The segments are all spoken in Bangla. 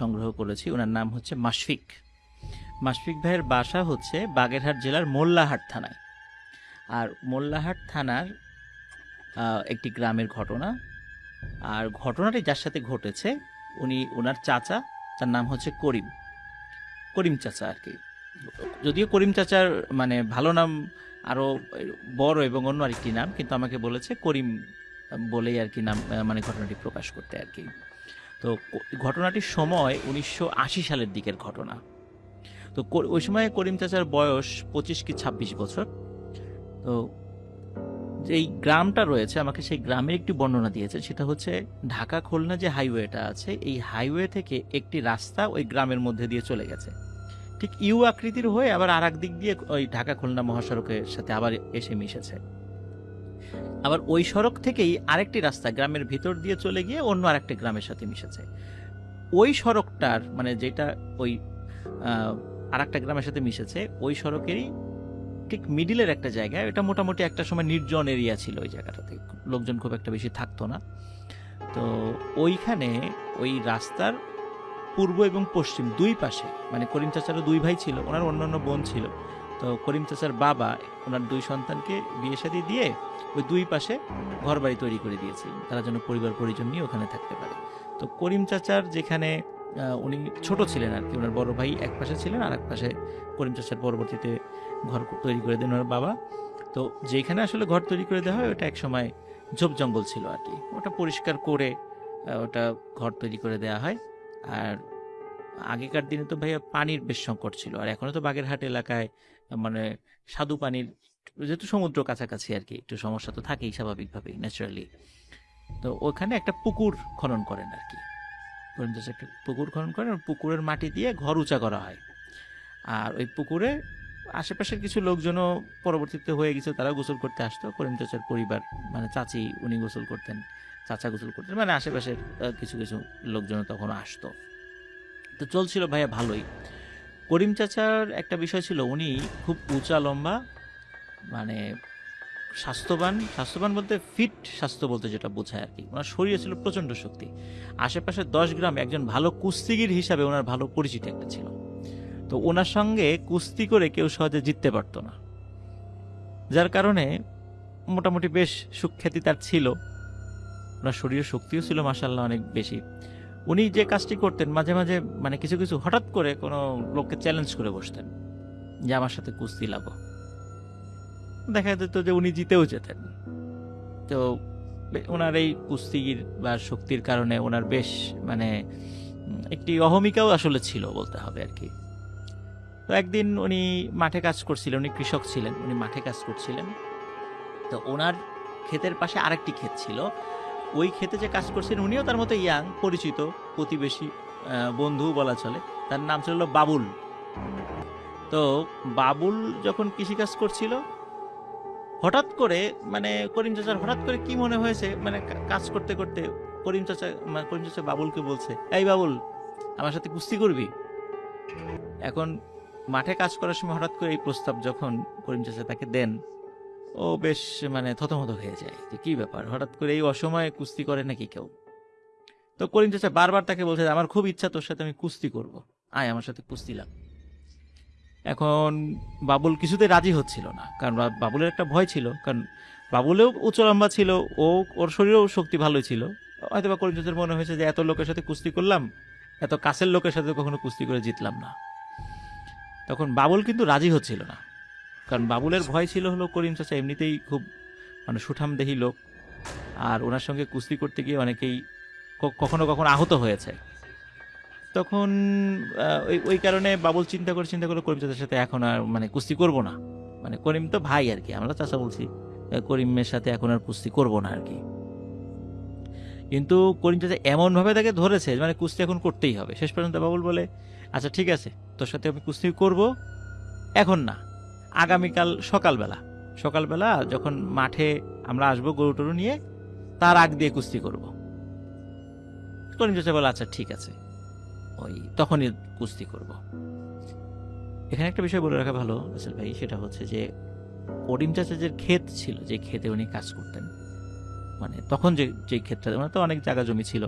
সংগ্রহ করেছি। ওনার নাম হচ্ছে মাশফিক। মাশফিক ভাইয়ের বাসা হচ্ছে বাগেরহাট জেলার মোল্লাহাট থানায়। আর মোল্লাহাট থানার একটি গ্রামের ঘটনা। আর ঘটনাটি যার সাথে ঘটেছে, উনি ওনার চাচা, তার নাম হচ্ছে করিম। করিম চাচা আর কি। যদিও করিম চাচার মানে ভালো নাম আরও বড় এবং অন্য আরেকটি নাম, কিন্তু আমাকে বলেছে করিম বলেই আর কি নাম মানে ঘটনাটি প্রকাশ করতে আর কি। তো ঘটনাটির সময় উনিশশো আশি সালের দিকের ঘটনা। তো ওই সময় করিম চাচার বয়স পঁচিশ কি ছাব্বিশ বছর। তো যেই গ্রামটা রয়েছে, আমাকে সেই গ্রামের একটি বর্ণনা দিয়েছে, সেটা হচ্ছে ঢাকা খুলনা যে হাইওয়েটা আছে, এই হাইওয়ে থেকে একটি রাস্তা ওই গ্রামের মধ্যে দিয়ে চলে গেছে। ঠিক ইউ আকৃতির হয়ে আবার আর দিক দিয়ে ওই ঢাকা খুলনা মহাসড়কের সাথে আবার এসে মিশেছে। আবার ওই সড়ক থেকেই আরেকটি রাস্তা গ্রামের ভিতর দিয়ে চলে গিয়ে অন্য আরেকটি গ্রামের সাথে মিশেছে। ওই সড়কটার মানে যেটা ওই আর একটা গ্রামের সাথে মিশেছে, ওই সড়কেরই ঠিক মিডিলের একটা জায়গায়, এটা মোটামুটি একটা সময় নির্জন এরিয়া ছিল ওই জায়গাটাতে। লোকজন খুব একটা বেশি থাকতো না। তো ওইখানে ওই রাস্তার পূর্ব এবং পশ্চিম দুই পাশে মানে করিম চাচারও দুই ভাই ছিল, ওনার অন্যান্য বোন ছিল। তো করিম চাচার বাবা, ওনার দুই সন্তানকে বিয়ে শাদী দিয়ে ওই দুই পাশে ঘর বাড়ি তৈরি করে দিয়েছে। তারা যেন পরিবার পরিজন নিয়ে ওখানে থাকতে পারে। তো করিম চাচার যেখানে উনি ছোট ছিলেন আর কি, ওনার বড় ভাই এক পাশে ছিলেন আর এক পাশে করিম চাচার পরবর্তীতে ঘর তৈরি করে দেন ওনার বাবা। তো যেখানে আসলে ঘর তৈরি করে দেওয়া হয়, ওটা এক সময় ঝোপ জঙ্গল ছিল আর কি। ওটা পরিষ্কার করে ওটা ঘর তৈরি করে দেওয়া হয়। আর আগেকার দিনে তো ভাইয়া পানির বেশ সংকট ছিল। আর এখনও তো বাগেরহাট এলাকায় মানে স্বাদু পানির যেহেতু সমুদ্র কাছাকাছি আর কি, একটু সমস্যা তো থাকেই স্বাভাবিকভাবেই ন্যাচারালি তো ওখানে একটা পুকুর খনন করেন আর কি। একটা পুকুর খনন করেন পুকুরের মাটি দিয়ে ঘর উঁচা করা হয়। আর ওই পুকুরে আশেপাশের কিছু লোকজনও পরবর্তীতে হয়ে গেছে তারা গোসল করতে আসতো। করিম চাচার পরিবার মানে চাচি উনি গোসল করতেন, চাচা গোসল করতেন মানে আশেপাশের কিছু কিছু লোকজনও তখন আসতো। তো চলছিল ভাইয়া ভালোই। করিম চাচার একটা বিষয় ছিল, উনি খুব উঁচা লম্বা মানে স্বাস্থ্যবান স্বাস্থ্যবান বলতে ফিট স্বাস্থ্য বলতে যেটা বোঝায় আর কি। ওনার শরীরে ছিল প্রচণ্ড শক্তি। আশেপাশে দশ গ্রামে একজন ভালো কুস্তিগির হিসাবে ওনার ভালো পরিচিতি একটা ছিল। তো ওনার সঙ্গে কুস্তি করে কেউ সহজে জিততে পারতো না। যার কারণে মোটামুটি বেশ সুখ্যাতি তার ছিল। ওনার শরীরের শক্তিও ছিল মাসাল্লাহ অনেক বেশি। উনি যে কাজটি করতেন, মাঝে মাঝে মানে কিছু কিছু হঠাৎ করে কোনো লোককে চ্যালেঞ্জ করে বসতেন যে আমার সাথে কুস্তি লাগো। দেখা যেত যে উনি জিতেও যেতেন। তো ওনার এই কুস্তির বা শক্তির কারণে ওনার বেশ মানে একটি অহমিকাও আসলে ছিল বলতে হবে আর কি। তো একদিন উনি মাঠে কাজ করছিলেন, উনি কৃষক ছিলেন, উনি মাঠে কাজ করছিলেন। তো ওনার ক্ষেতের পাশে আরেকটি ক্ষেত ছিল। ওই ক্ষেতে যে কাজ করছেন উনিও তার মতো ইয়াং, পরিচিত, প্রতিবেশী বন্ধু বলা চলে। তার নাম ছিল বাবুল। তো বাবুল যখন কৃষিকাজ করছিল হঠাৎ করে মানে করিম চাচার হঠাৎ করে কি মনে হয়েছে? মানে কাজ করতে করতে করিম চাচা মানে করিম চাচা বাবুলকে বলছে, এই বাবুল, আমার সাথে কুস্তি করবি? এখন মাঠে কাজ করার সময় হঠাৎ করে এই প্রস্তাব যখন করিম চাচা তাকে দেন, ও বেশ মানে থতমত হয়ে যায় যে কি ব্যাপার? হঠাৎ করে এই অসময়ে কুস্তি করে নাকি কেউ? তো করিম চাচা বারবার তাকে বলছে, আমার খুব ইচ্ছা তোর সাথে আমি কুস্তি করব। আয়, আমার সাথে কুস্তি লাগ। এখন বাবুল কিছুতে রাজি হচ্ছিল না। কারণ বাবুলের একটা ভয় ছিল। কারণ বাবুলেও উচ্চ লম্বা ছিল, ও, ওর শরীরেও শক্তি ভালোই ছিল। হয়তো বা করিম চাচার মনে হয়েছে যে, এত লোকের সাথে কুস্তি করলাম, এত কাছের লোকের সাথে কখনো কুস্তি করে জিতলাম না। তখন বাবুল কিন্তু রাজি হচ্ছিল না। কারণ বাবুলের ভয় ছিল হলো, করিম চাচা এমনিতেই খুব মানে সুঠামদেহী লোক। আর ওনার সঙ্গে কুস্তি করতে গিয়ে অনেকেই কখনো কখনো আহত হয়েছে। তখন ওই ওই কারণে বাবুল চিন্তা করে চিন্তা করে করিম চাচার সাথে এখন আর মানে কুস্তি করব না। মানে করিম তো ভাই আর কি আমরা চাচা বলছি করিমের সাথে এখন আর কুস্তি করব না আর কি। কিন্তু করিম চাচা এমন ভাবে তাকে ধরেছে মানে কুস্তি এখন করতেই হবে। শেষ পর্যন্ত বাবুল বলে আচ্ছা ঠিক আছে, তোর সাথে আমি কুস্তি করব, এখন না। আগামীকাল সকালবেলা সকালবেলা যখন মাঠে আমরা আসব গরু টরু নিয়ে, তার আগ দিয়ে কুস্তি করব। করিম চাচা বলে আচ্ছা ঠিক আছে। ওই তখনই কুস্তি করব। এখানে একটা বিষয় বলে রাখা ভালো, আসল ভাই, সেটা হচ্ছে যে করিম চাচা যে ক্ষেত ছিল, যে ক্ষেতে উনি কাজ করতেন মানে তখন যে যে ক্ষেতটা, ওনার তো অনেক জায়গা জমি ছিল,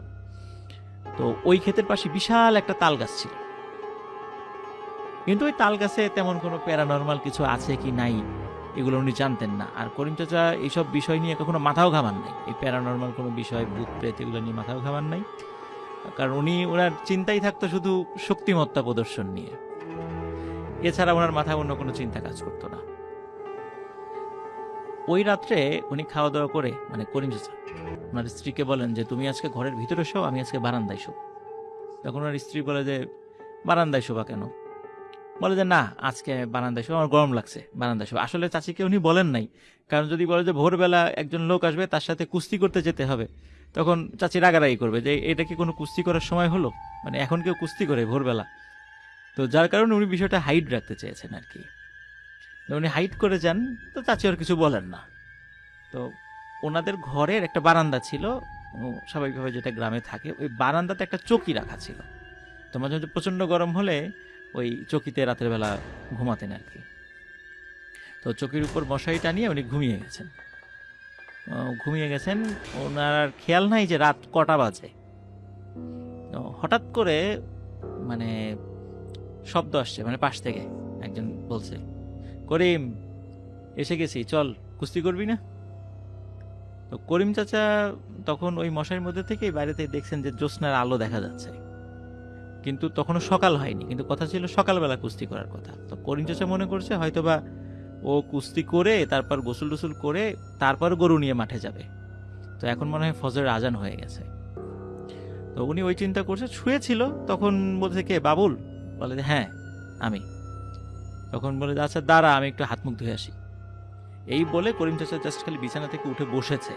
তো ওই ক্ষেতের পাশে বিশাল একটা তাল গাছ ছিল। কিন্তু ওই তাল গাছে তেমন কোনো প্যারানর্মাল কিছু আছে কি নাই, এগুলো উনি জানতেন না। আর করিম চাচা এইসব বিষয় নিয়ে কখনো মাথাও ঘামান নাই। এই প্যারানর্মাল কোনো বিষয় ভূত প্রেত এগুলো নিয়ে মাথাও ঘামান নাই। কারণ উনি, ওনার চিন্তাই থাকতো শুধু শক্তিমত্তা প্রদর্শন নিয়ে। এছাড়া ওনার মাথায় অন্য কোনো চিন্তা কাজ করতো না। ওই রাত্রে উনি খাওয়া দাওয়া করে মানে করিম চাচা, ওনার স্ত্রীকে বলেন যে, তুমি আজকে ঘরের ভিতরে শো আমি আজকে বারান্দায় শো তখন ওনার স্ত্রী বলে যে, বারান্দায় শোবা কেন? বলে যে, না, আজকে বারান্দায় শো আমার গরম লাগছে, বারান্দায় শো আসলে চাচিকে উনি বলেন নাই। কারণ যদি বলে যে, ভোরবেলা একজন লোক আসবে, তার সাথে কুস্তি করতে যেতে হবে। তখন চাচি রাগারাগি করবে যে, এটা কি কোনো কুস্তি করার সময় হলো? মানে এখন কেউ কুস্তি করে ভোরবেলা। তো যার কারণে উনি বিষয়টা হাইট রাখতে চেয়েছেন আর কি। উনি হাইট করে যান, তো চাচি আর কিছু বলেন না। তো ওনাদের ঘরের একটা বারান্দা ছিল স্বাভাবিকভাবে যেটা গ্রামে থাকে, ওই বারান্দাতে একটা চকি রাখা ছিল। তো মাঝে মাঝে প্রচণ্ড গরম হলে ওই চকিতে রাতের বেলা ঘুমাতেন আর কি। তো চকির উপর মশারি টানিয়ে উনি ঘুমিয়ে গেছেন। ঘুমিয়ে গেছেন। ওনার আর খেয়াল নাই যে রাত কটা বাজে। হঠাৎ করে মানে শব্দ আসছে মানে পাশ থেকে একজন বলছে, করিম, এসে গেছি, চল, কুস্তি করবি না? তো করিম চাচা তখন ওই মশারির মধ্যে থেকেই বাইরে থেকে দেখছেন যে জ্যোৎস্নার আলো দেখা যাচ্ছে। কিন্তু তখনও সকাল হয়নি, কিন্তু কথা ছিল সকালবেলা কুস্তি করার কথা। তো করিম চাচা মনে করছে হয়তোবা ও কুস্তি করে তারপর গোসল টোসল করে তারপর গরু নিয়ে মাঠে যাবে। তো এখন মনে হয় ফজরের আজান হয়ে গেছে। তো উনি ওই চিন্তা করছে শুয়েছিল তখন বলছে কে বাবুল? বলে যে হ্যাঁ আমি। তখন বলে যে, আচ্ছা দাঁড়া আমি একটু হাত মুখ ধুয়ে আসি। এই বলে করিম চাচা জাস্ট খালি বিছানা থেকে উঠে বসেছে।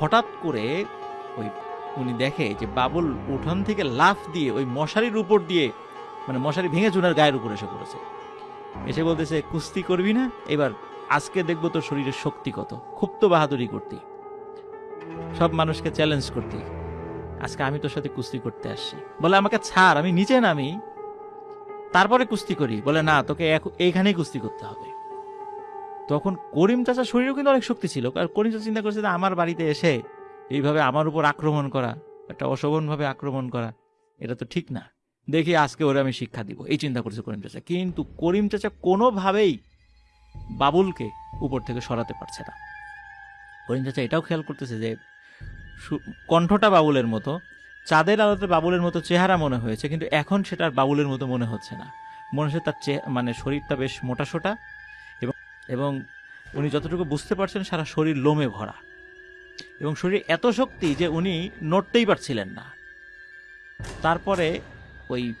হঠাৎ করে ওই উনি দেখে যে বাবুল উঠান থেকে লাফ দিয়ে ওই মশারির উপর দিয়ে মানে মশারি ভেঙে চুনার গায়ের উপর এসে পড়েছে। এসে বলতেছে, কুস্তি করবি না? এবার আজকে দেখব তোর শরীরের শক্তি কত। খুব তো বাহাদুরি করতি। সব মানুষকে চ্যালেঞ্জ করতি। আজকে আমি তোর সাথে কুস্তি করতে আসছি। বলে, আমাকে ছাড়, আমি নিচে নামি। তারপরে কুস্তি করি। বলে, না, তোকে এইখানেই কুস্তি করতে হবে। তখন করিম চাচার শরীরেও কিন্তু অনেক শক্তি ছিল। কারণ করিম চাচা চিন্তা করছে আমার বাড়িতে এসে এইভাবে আমার উপর আক্রমণ করা, একটা অশোভনভাবে আক্রমণ করা, এটা তো ঠিক না। দেখি আজকে ওরা আমি শিক্ষা দিব। এই চিন্তা করছে করিম চাচা। কিন্তু করিম চাচা কোনোভাবেই বাবুলকে উপর থেকে সরাতে পারছে না। করিম চাচা এটাও খেয়াল করতেছে যে কণ্ঠটা বাবুলের মতো, চাঁদের আলোতে বাবুলের মতো চেহারা মনে হয়েছে, কিন্তু এখন সেটা আর বাবুলের মতো মনে হচ্ছে না। মনে হচ্ছে তার মানে শরীরটা বেশ মোটাসোটা এবং এবং উনি যতটুকু বুঝতে পারছেন সারা শরীর লোমে ভরা। এবং শরীরে এত শক্তি যে উনি নড়তেই পারছিলেন না। তারপরে ওই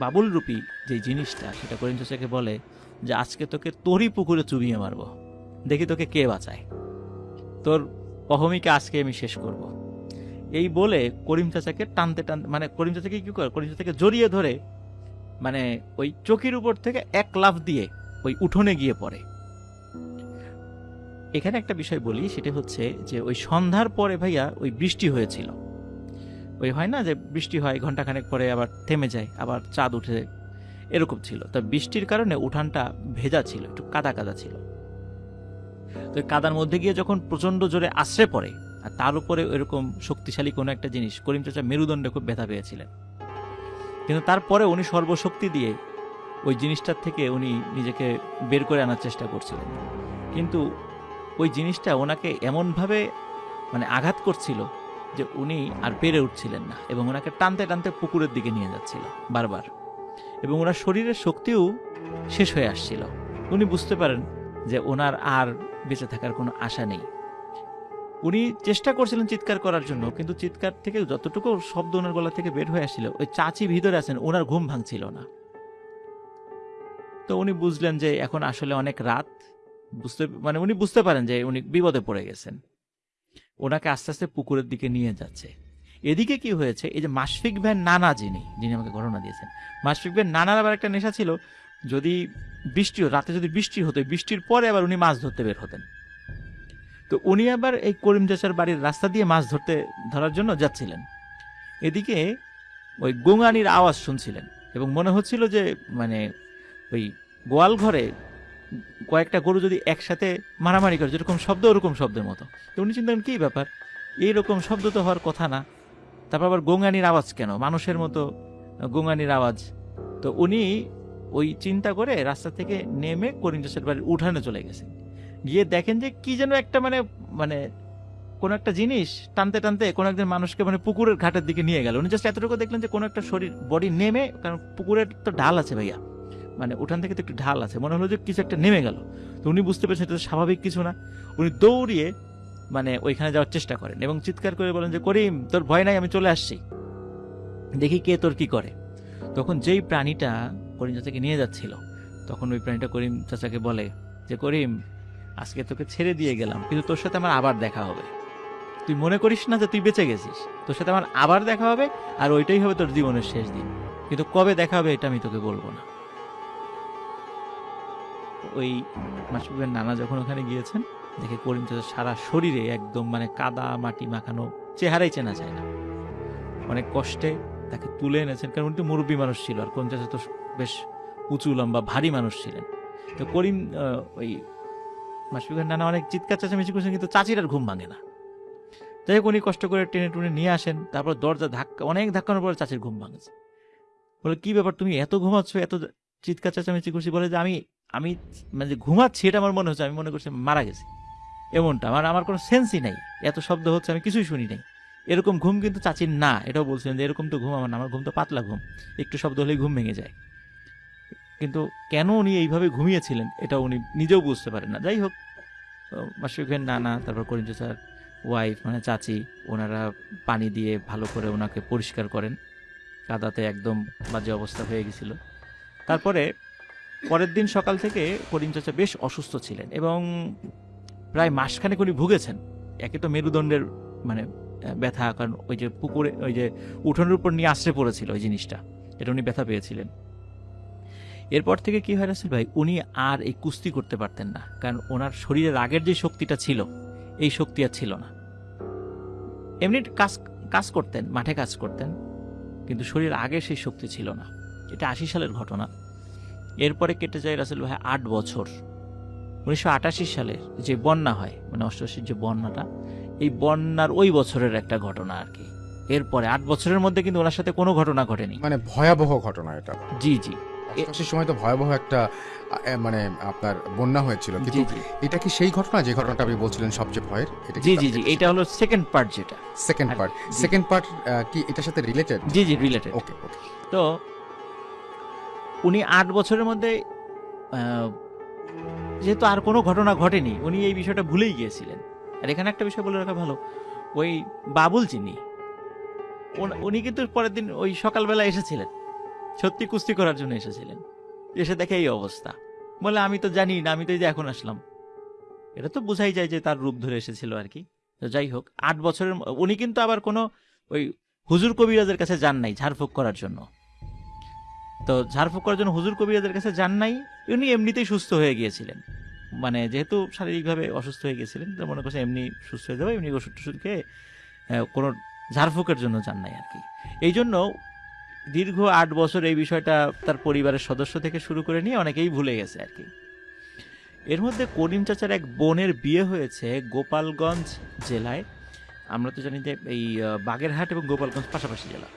বাবুল রূপী যে জিনিসটা, সেটা করিম চাচাকে বলে যে, আজকে তোকে তোরই পুকুরে চুবিয়ে মারবো। দেখি তোকে কে বাঁচায়। তোর অহমিকে আজকে আমি শেষ করব। এই বলে করিম চাচাকে টানতে টানতে মানে করিম চাচাকে কী করে? করিম চাচাকে জড়িয়ে ধরে মানে ওই চকির উপর থেকে এক লাফ দিয়ে ওই উঠোনে গিয়ে পড়ে। এখানে একটা বিষয় বলি, সেটা হচ্ছে যে, ওই সন্ধ্যার পরে ভাইয়া ওই বৃষ্টি হয়েছিল। ওই হয় না যে বৃষ্টি হয় ঘন্টাখানেক পরে আবার থেমে যায়, আবার চাঁদ উঠে এরকম ছিল। তা বৃষ্টির কারণে উঠানটা ভেজা ছিল, একটু কাদা কাদা ছিল। তো কাদার মধ্যে গিয়ে যখন প্রচণ্ড জোরে আশ্রে পড়ে, আর তার উপরে এরকম শক্তিশালী কোনো একটা জিনিস, করিম চাচা মেরুদণ্ডে খুব ব্যথা পেয়েছিলেন। কিন্তু তারপরে উনি সর্বশক্তি দিয়ে ওই জিনিসটার থেকে উনি নিজেকে বের করে আনার চেষ্টা করছিলেন। কিন্তু ওই জিনিসটা ওনাকে এমনভাবে মানে আঘাত করছিল যে উনি আর পেরে উঠছিলেন না এবং ওনাকে টানতে টানতে পুকুরের দিকে নিয়ে যাচ্ছিল বারবার। এবং ওনার শরীরের শক্তিও শেষ হয়ে আসছিল। উনি বুঝতে পারেন যে ওনার আর বেঁচে থাকার কোনো আশা নেই। উনি চেষ্টা করছিলেন চিৎকার করার জন্য, কিন্তু চিৎকার থেকে যতটুকু শব্দ ওনার গলা থেকে বের হয়ে আসছিল, ওই চাচি ভিতরে আছেন, ওনার ঘুম ভাঙছিল না। তো উনি বুঝলেন যে এখন আসলে অনেক রাত, বুঝতে মানে উনি বুঝতে পারেন যে উনি বিপদে পড়ে গেছেন। ওনাকে আস্তে আস্তে পুকুরের দিকে নিয়ে যাচ্ছে। এদিকে কি হয়েছে? এই যে মাসফিক ভ্যান নানা যিনি যিনি আমাকে ঘটনা দিয়েছেন। মাসফিক ভ্যান নানার আবার একটা নেশা ছিল, যদি বৃষ্টি, রাতে যদি বৃষ্টি হতো বৃষ্টির পরে আবার উনি মাছ ধরতে বের হতেন। তো উনি আবার এই করিম চাচার বাড়ির রাস্তা দিয়ে মাছ ধরতে, ধরার জন্য যাচ্ছিলেন। এদিকে ওই গোঙানির আওয়াজ শুনছিলেন এবং মনে হচ্ছিল যে মানে ওই গোয়াল ঘরে কয়েকটা গরু যদি একসাথে মারামারি করে যেরকম শব্দ ওরকম শব্দের মতো। তো উনি চিন্তা করেন, কি ব্যাপার? এইরকম শব্দ তো হওয়ার কথা না। তারপর আবার গোঙানির আওয়াজ কেন? মানুষের মতো গোঙানির আওয়াজ। তো উনি ওই চিন্তা করে রাস্তা থেকে নেমে করিম চাষের বাড়ির উঠানে চলে গেছেন গিয়ে দেখেন যে কি যেন একটা মানে মানে কোনো একটা জিনিস টানতে টানতে কোনো একজন মানুষকে মানে পুকুরের ঘাটের দিকে নিয়ে গেল। উনি জাস্ট এতটুকু দেখলেন যে কোনো একটা শরীর বডি নেমে কারণ পুকুরের তো ঢাল আছে ভাইয়া। মানে উঠান থেকে তো একটু ঢাল আছে, মনে হলো যে কিছু একটা নেমে গেল। তো উনি বুঝতে পেরেছেন এটা স্বাভাবিক কিছু না। উনি দৌড়িয়ে মানে ওইখানে যাওয়ার চেষ্টা করেন এবং চিৎকার করে বলেন যে, করিম, তোর ভয় নাই, আমি চলে আসছি। দেখি কে তোর কি করে। তখন যেই প্রাণীটা করিম চাচাকে নিয়ে যাচ্ছিল, তখন ওই প্রাণীটা করিম চাচাকে বলে যে, করিম, আজকে তোকে ছেড়ে দিয়ে গেলাম, কিন্তু তোর সাথে আমার আবার দেখা হবে। তুই মনে করিস না যে তুই বেঁচে গেছিস। তোর সাথে আমার আবার দেখা হবে, আর ওইটাই হবে তোর জীবনের শেষ দিন। কিন্তু কবে দেখা হবে এটা আমি তোকে বলব না। ওই মাসুবের নানা যখন ওখানে গিয়েছেন, দেখে করিম চাচা সারা শরীরে একদম মানে কাদা, মাটি মাখানো চেহারাই চেনা যায় না। অনেক কষ্টে তাকে তুলে এনেছেন, কারণ উনি তো মুরব্বী মানুষ ছিল, আর করিম চাচা তো বেশ উঁচু, লম্বা, ভারী মানুষ ছিলেন। তো করিম ওই মাসফিকের নানা অনেক চিৎকার, চেঁচামেচি করছেন, কিন্তু চাচির আর ঘুম ভাঙে না। যাই হোক, উনি কষ্ট করে টেনে টুনে নিয়ে আসেন, তারপর দরজা ধাক্কা, অনেক ধাক্কানোর পরে চাচির ঘুম ভাঙেছে। বলে, কি ব্যাপার? তুমি এত ঘুমাচ্ছ, এত চিৎকার, চেঁচামেচি করছি? বলে যে, আমি আমি মানে ঘুমাচ্ছি, এটা আমার মনে হচ্ছে, আমি মনে করছি মারা গেছি। এমনটা, আমার আমার কোনো সেন্সই নাই। এত শব্দ হচ্ছে, আমি কিছুই শুনি নাই। এরকম ঘুম কিন্তু চাচির না, এটাও বলছিলেন যে এরকম তো ঘুম আমার না, আমার ঘুম তো পাতলা ঘুম। একটু শব্দ হলেই ঘুম ভেঙে যায়। কিন্তু কেন উনি এইভাবে ঘুমিয়েছিলেন, এটা উনি নিজেও বুঝতে পারেন না। যাই হোক মাসুকের নানা, তারপর করিম চাচার ওয়াইফ মানে চাচি, ওনারা পানি দিয়ে ভালো করে ওনাকে পরিষ্কার করেন। কাদাতে একদম বাজে অবস্থা হয়ে গেছিল। তারপরে পরের দিন সকাল থেকে করিম চাচা বেশ অসুস্থ ছিলেন এবং প্রায় মাসখানেক উনি ভুগেছেন। একে তো মেরুদণ্ডের মানে ব্যথা, কারণ ওই যে পুকুরে, ওই যে উঠোনের উপর নিয়ে আশ্রে পড়েছিল ওই জিনিসটা, এটা উনি ব্যথা পেয়েছিলেন। এরপর থেকে কি হয় রাসেল ভাই, উনি আর এই কুস্তি করতে পারতেন না, কারণ ওনার শরীরের আগের যে শক্তিটা ছিল, এই শক্তি আর ছিল না। এমনি কাজ কাজ করতেন, মাঠে কাজ করতেন, কিন্তু শরীরের আগে সেই শক্তি ছিল না। এটা আশি সালের ঘটনা। এরপরে কেটে যায় রাসেল ভাই আট বছর। উনিশশো আটাশি সালের যে বন্যা হয় মানে অষ্টআশির যে বন্যাটা এই বন্যার ওই বছরের একটা ঘটনা আর কি। এরপরে আট বছরের মধ্যে কিন্তু ওনার সাথে কোনো ঘটনা ঘটেনি। মানে ভয়াবহ ঘটনা এটা। জি জি। এ- সময় তো ভয়াবহ একটা মানে আপনার বন্যা হয়েছিল। কিন্তু এটা কি সেই ঘটনা যে ঘটনাটা আপনি বলছিলেন সবচেয়ে ভয়ের? এটা জি জি জি। এটা হলো সেকেন্ড পার্ট যেটা। সেকেন্ড পার্ট সেকেন্ড পার্ট কি এটার সাথে রিলেটেড জি জি রিলেটেড ওকে ওকে তো উনি আট বছরের মধ্যে যেহেতু আর কোনো ঘটনা ঘটেনি, উনি এই বিষয়টা ভুলেই গিয়েছিলেন। আর এখানে একটা বিষয় বলে রাখা ভালো, ওই বাবুল চিনি উনি কিন্তু পরের দিন ওই সকালবেলা এসেছিলেন। সত্যি কুস্তি করার জন্য এসেছিলেন। এসে দেখে এই অবস্থা। বলে, আমি তো জানি না, আমি তো এই যে এখন আসলাম। এটা তো বোঝাই যায় যে তার রূপ ধরে এসেছিল আর কি। তো যাই হোক, আট বছরের, উনি কিন্তু আবার কোনো ওই হুজুর কবিরাজের কাছে যান নাই ঝাড়ফুঁক করার জন্য। তো ঝাড়ফুঁক করার জন্য হুজুর কবিরাজের কাছে যান নাই, উনি এমনিতেই সুস্থ হয়ে গিয়েছিলেন। মানে যেহেতু শারীরিকভাবে অসুস্থ হয়ে গিয়েছিলেন তো মনে করছে এমনি সুস্থ হয়ে যাবে, এমনি ওষুধ টষুধ খেয়ে কোনো ঝাড়ফুঁকের জন্য যান নাই আর কি। এই জন্য দীর্ঘ আট বছর এই বিষয়টা তার পরিবারের সদস্য থেকে শুরু করে নিয়ে অনেকেই ভুলে গেছে আর কি। এর মধ্যে করিম চাচার এক বোনের বিয়ে হয়েছে গোপালগঞ্জ জেলায়। আমরা তো জানি যে এই বাগেরহাট এবং গোপালগঞ্জ পাশাপাশি জেলা।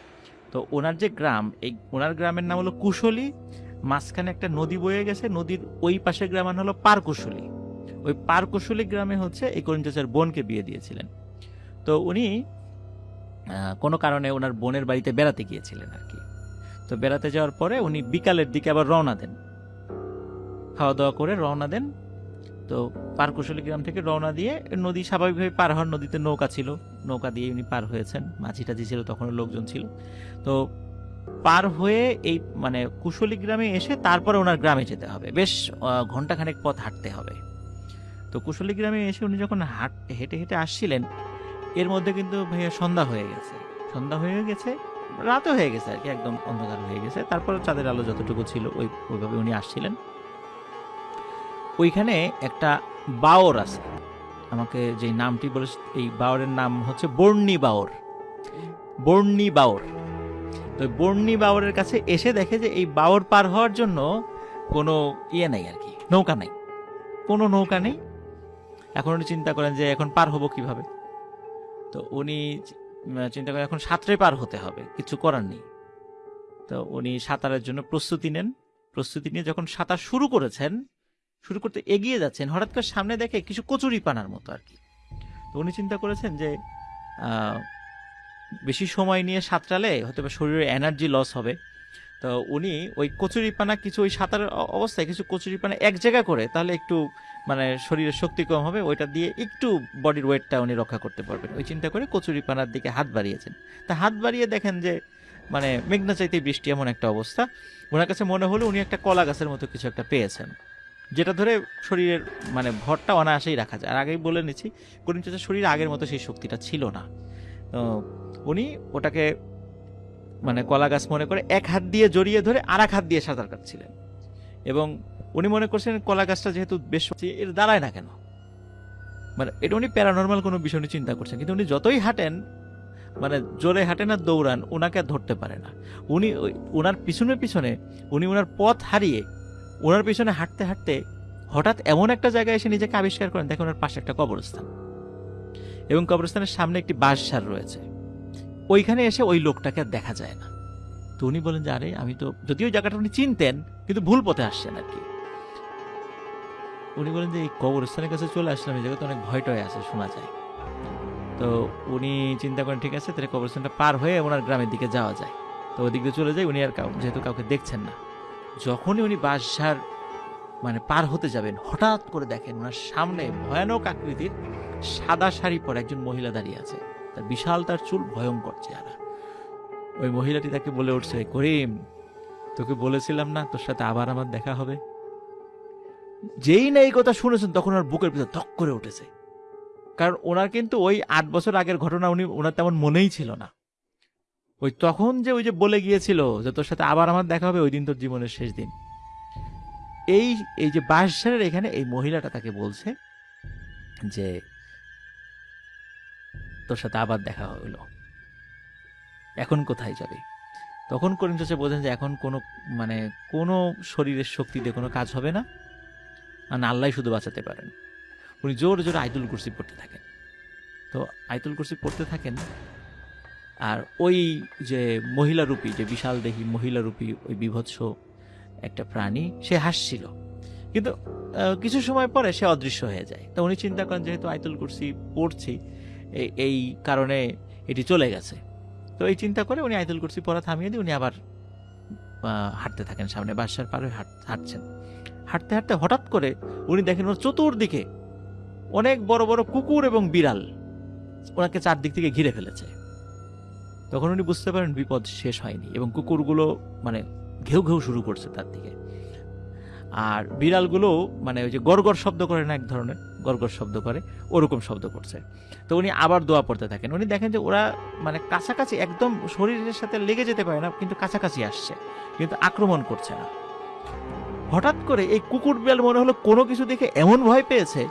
তো ওনার যে গ্রাম এই ওনার গ্রামের নাম হলো কুশলী মাঝখানে একটা নদী বয়ে গেছে নদীর ওই পাশের গ্রামের হলো পারকুশলী। ওই পারকুশলী গ্রামে হচ্ছে এই করিম বোনকে বিয়ে দিয়েছিলেন। তো উনি কোনো কারণে ওনার বোনের বাড়িতে বেড়াতে গিয়েছিলেন আর কি তো বেড়াতে যাওয়ার পরে উনি বিকালের দিকে আবার রওনা দেন। খাওয়া দাওয়া করে রওনা দেন তো পারকুশলী গ্রাম থেকে রওনা দিয়ে নদী স্বাভাবিকভাবে পার হওয়ার নদীতে নৌকা ছিল। নৌকা দিয়ে উনি পার হয়েছেন। মাঝি টাঝি ছিল তখন লোকজন ছিল। তো পার হয়ে এই মানে কুশলী গ্রামে এসে তারপরে ওনার গ্রামে যেতে হবে। বেশ ঘন্টাখানেক পথ হাঁটতে হবে। তো কুশলী গ্রামে এসে উনি যখন হাঁট, হেঁটে হেঁটে আসছিলেন, এর মধ্যে কিন্তু ভাইয়া সন্ধ্যা হয়ে গেছে। সন্ধ্যা হয়ে গেছে, রাতও হয়ে গেছে আর কি, একদম অন্ধকার হয়ে গেছে। তারপরে চাঁদের আলো যতটুকু ছিল, ওই, ওইভাবে উনি আসছিলেন। ওইখানে একটা বাওর আছে। আমাকে যে নামটি বলে, এই বাওরের নাম হচ্ছে বর্ণি বাওর। বর্ণি বাওর। তো বর্ণি বাওরের কাছে এসে দেখে যে এই বাওর পার হওয়ার জন্য কোনো ইয়ে নাই আর কি, নৌকা নাই। কোনো নৌকা নেই। এখন উনি চিন্তা করেন যে এখন পার হব কীভাবে? তো উনি চিন্তা করেন এখন সাঁতরে পার হতে হবে, কিছু করার নেই। তো উনি সাঁতারের জন্য প্রস্তুতি নেন। প্রস্তুতি নিয়ে যখন সাঁতার শুরু করেছেন শুরু করতে এগিয়ে যাচ্ছেন, হঠাৎ করে সামনে দেখে কিছু কচুরি পানার মতো আর কি। তো উনি চিন্তা করেছেন যে বেশি সময় নিয়ে সাঁতরালে হয়তো বা শরীরে এনার্জি লস হবে। তো উনি ওই কচুরিপানা কিছু ওই সাঁতারের অবস্থায় কিছু কচুরিপানা এক জায়গা করে তাহলে একটু মানে শরীরের শক্তি কম হবে, ওইটা দিয়ে একটু বডির ওয়েটটা উনি রক্ষা করতে পারবেন। ওই চিন্তা করে কচুরিপানার দিকে হাত বাড়িয়েছেন। তা হাত বাড়িয়ে দেখেন যে মানে মেঘনা চাইতে বৃষ্টি এমন একটা অবস্থা। ওনার কাছে মনে হলো উনি একটা কলা গাছের মতো কিছু একটা পেয়েছেন। যেটা ধরে শরীরের মানে ভরটা অনায়াসেই রাখা যায়। আর আগেই বলে নিচ্ছি করিম চাচার শরীরে আগের মতো সেই শক্তিটা ছিল না। উনি ওটাকে মানে কলা গাছ মনে করে এক হাত দিয়ে জড়িয়ে ধরে আর এক হাত দিয়ে সাঁতার কাটছিলেন। এবং উনি মনে করছেন কলা গাছটা যেহেতু বেশ এর দাঁড়ায় না কেন? মানে এটা উনি প্যারানর্মাল কোনো বিষয় নিয়ে চিন্তা করছেন, কিন্তু উনি যতই হাঁটেন মানে জোরে হাঁটেন আর দৌড়ান ওনাকে ধরতে পারে না। উনি ওনার পিছনে পিছনে, উনি ওনার পথ হারিয়ে ওনার পিছনে হাঁটতে হাঁটতে হঠাৎ এমন একটা জায়গায় এসে নিজেকে আবিষ্কার করেন। দেখেন ওনার পাশে একটা কবরস্থান। এবং কবরস্থানের সামনে একটি বাঁশঝাড় রয়েছে। ওইখানে এসে ওই লোকটাকে আর দেখা যায় না। তো উনি বলেন যে, আরে, আমি তো যদিও জায়গাটা উনি চিনতেন, কিন্তু ভুল পথে আসছেন আর কি। উনি বলেন যে, এই কবরস্থানের কাছে চলে আসলাম। এই জায়গাতে অনেক ভয় টয় আছে, শোনা যায়। তো উনি চিন্তা করেন, ঠিক আছে, তাহলে কবরস্থানটা পার হয়ে ওনার গ্রামের দিকে যাওয়া যায়। তো ওদিক দিয়ে চলে যায়। উনি আর যেহেতু কাউকে দেখছেন না। যখনই উনি বাঁশঝাড় মানে পার হতে যাবেন, হঠাৎ করে দেখেন ওনার সামনে ভয়ানক আকৃতির সাদা শাড়ি পরে একজন মহিলা দাঁড়িয়ে আছে। তার বিশাল তার চুল ভয়ঙ্কর চেহারা। ওই মহিলাটি তাকে বলে উঠছে, করিম, তোকে বলেছিলাম না তোর সাথে আবার আমার দেখা হবে? যেই না এই কথা শুনেছেন, তখন ওর বুকের ভিতর ধক করে উঠেছে। কারণ ওনার কিন্তু ওই আট বছর আগের ঘটনা উনি, ওনার তেমন মনেই ছিল না। ওই তখন যে ওই যে বলে গিয়েছিল যে তোর সাথে আবার আমার দেখা হবে ওই দিন তোর জীবনের শেষ দিন। এই এই যে বাঁশঝাড়ের এখানে এই মহিলাটা তাকে বলছে যে তোর সাথে আবার দেখা হলো এখন কোথায় যাবে? তখন করিম চাচা বোঝেন যে এখন কোনো মানে কোনো শরীরের শক্তিতে কোনো কাজ হবে না। আর না আল্লাহ শুধু বাঁচাতে পারেন। উনি জোর জোরে আইতুল কুরসি পড়তে থাকেন। তো আইতুল কুরসি পড়তে থাকেন আর ওই যে মহিলা রূপী যে বিশাল দেহী মহিলা রূপী ওই বিভৎস একটা প্রাণী, সে হাসছিল। কিন্তু কিছু সময় পরে সে অদৃশ্য হয়ে যায়। তো উনি চিন্তা করেন, যেহেতু আইতুল কুরসি পড়ছি এই- এই কারণে এটি চলে গেছে। তো এই চিন্তা করে উনি আইতুল কুরসি পড়া থামিয়ে দিয়ে উনি আবার হাঁটতে থাকেন সামনে, বাসার পারে হাঁটছেন। হাঁটতে হাঁটতে হঠাৎ করে উনি দেখেন ওর চতুর্দিকে অনেক বড় বড় কুকুর এবং বিড়াল, ওনাকে চারদিক থেকে ঘিরে ফেলেছে। তখন উনি বুঝতে পারেন বিপদ শেষ হয়নি এবং কুকুরগুলো মানে ঘেউ ঘেউ শুরু করছে তার দিকে। আর বিড়ালগুলো মানে ওই যে গড়গড় শব্দ করে না এক ধরনের গড়গড় শব্দ করে, ওরকম শব্দ করছে। তো উনি আবার দোয়া পড়তে থাকেন। উনি দেখেন যে ওরা মানে কাছাকাছি একদম শরীরের সাথে লেগে যেতে পারে না, কিন্তু কাছাকাছি আসছে, কিন্তু আক্রমণ করছে না। হঠাৎ করে এই কুকুর বিড়াল মনে হলো কোনো কিছু দেখে এমন ভয় পেয়েছে,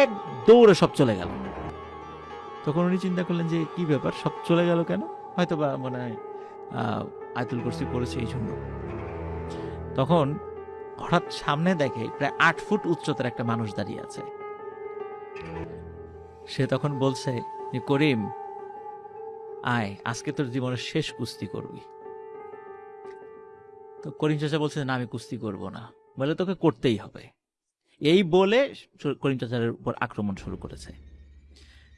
এক দৌড়ে সব চলে গেল। তখন উনি চিন্তা করলেন যে, কি ব্যাপার? সব চলে গেল কেন? হয়তো বা মনে হয় আয়তুল কুরসি পড়েছে এই জন্য। তখন হঠাৎ সামনে দেখে প্রায় আট ফুট উচ্চতার একটা মানুষ দাঁড়িয়ে আছে। সে তখন বলছে যে করিম, আয়, আজকে তোর জীবনের শেষ কুস্তি করবি। তো করিম চাচা বলছে, না, আমি কুস্তি করব না। বলে, তোকে করতেই হবে। এই বলে করিম চাচার উপর আক্রমণ শুরু করেছে।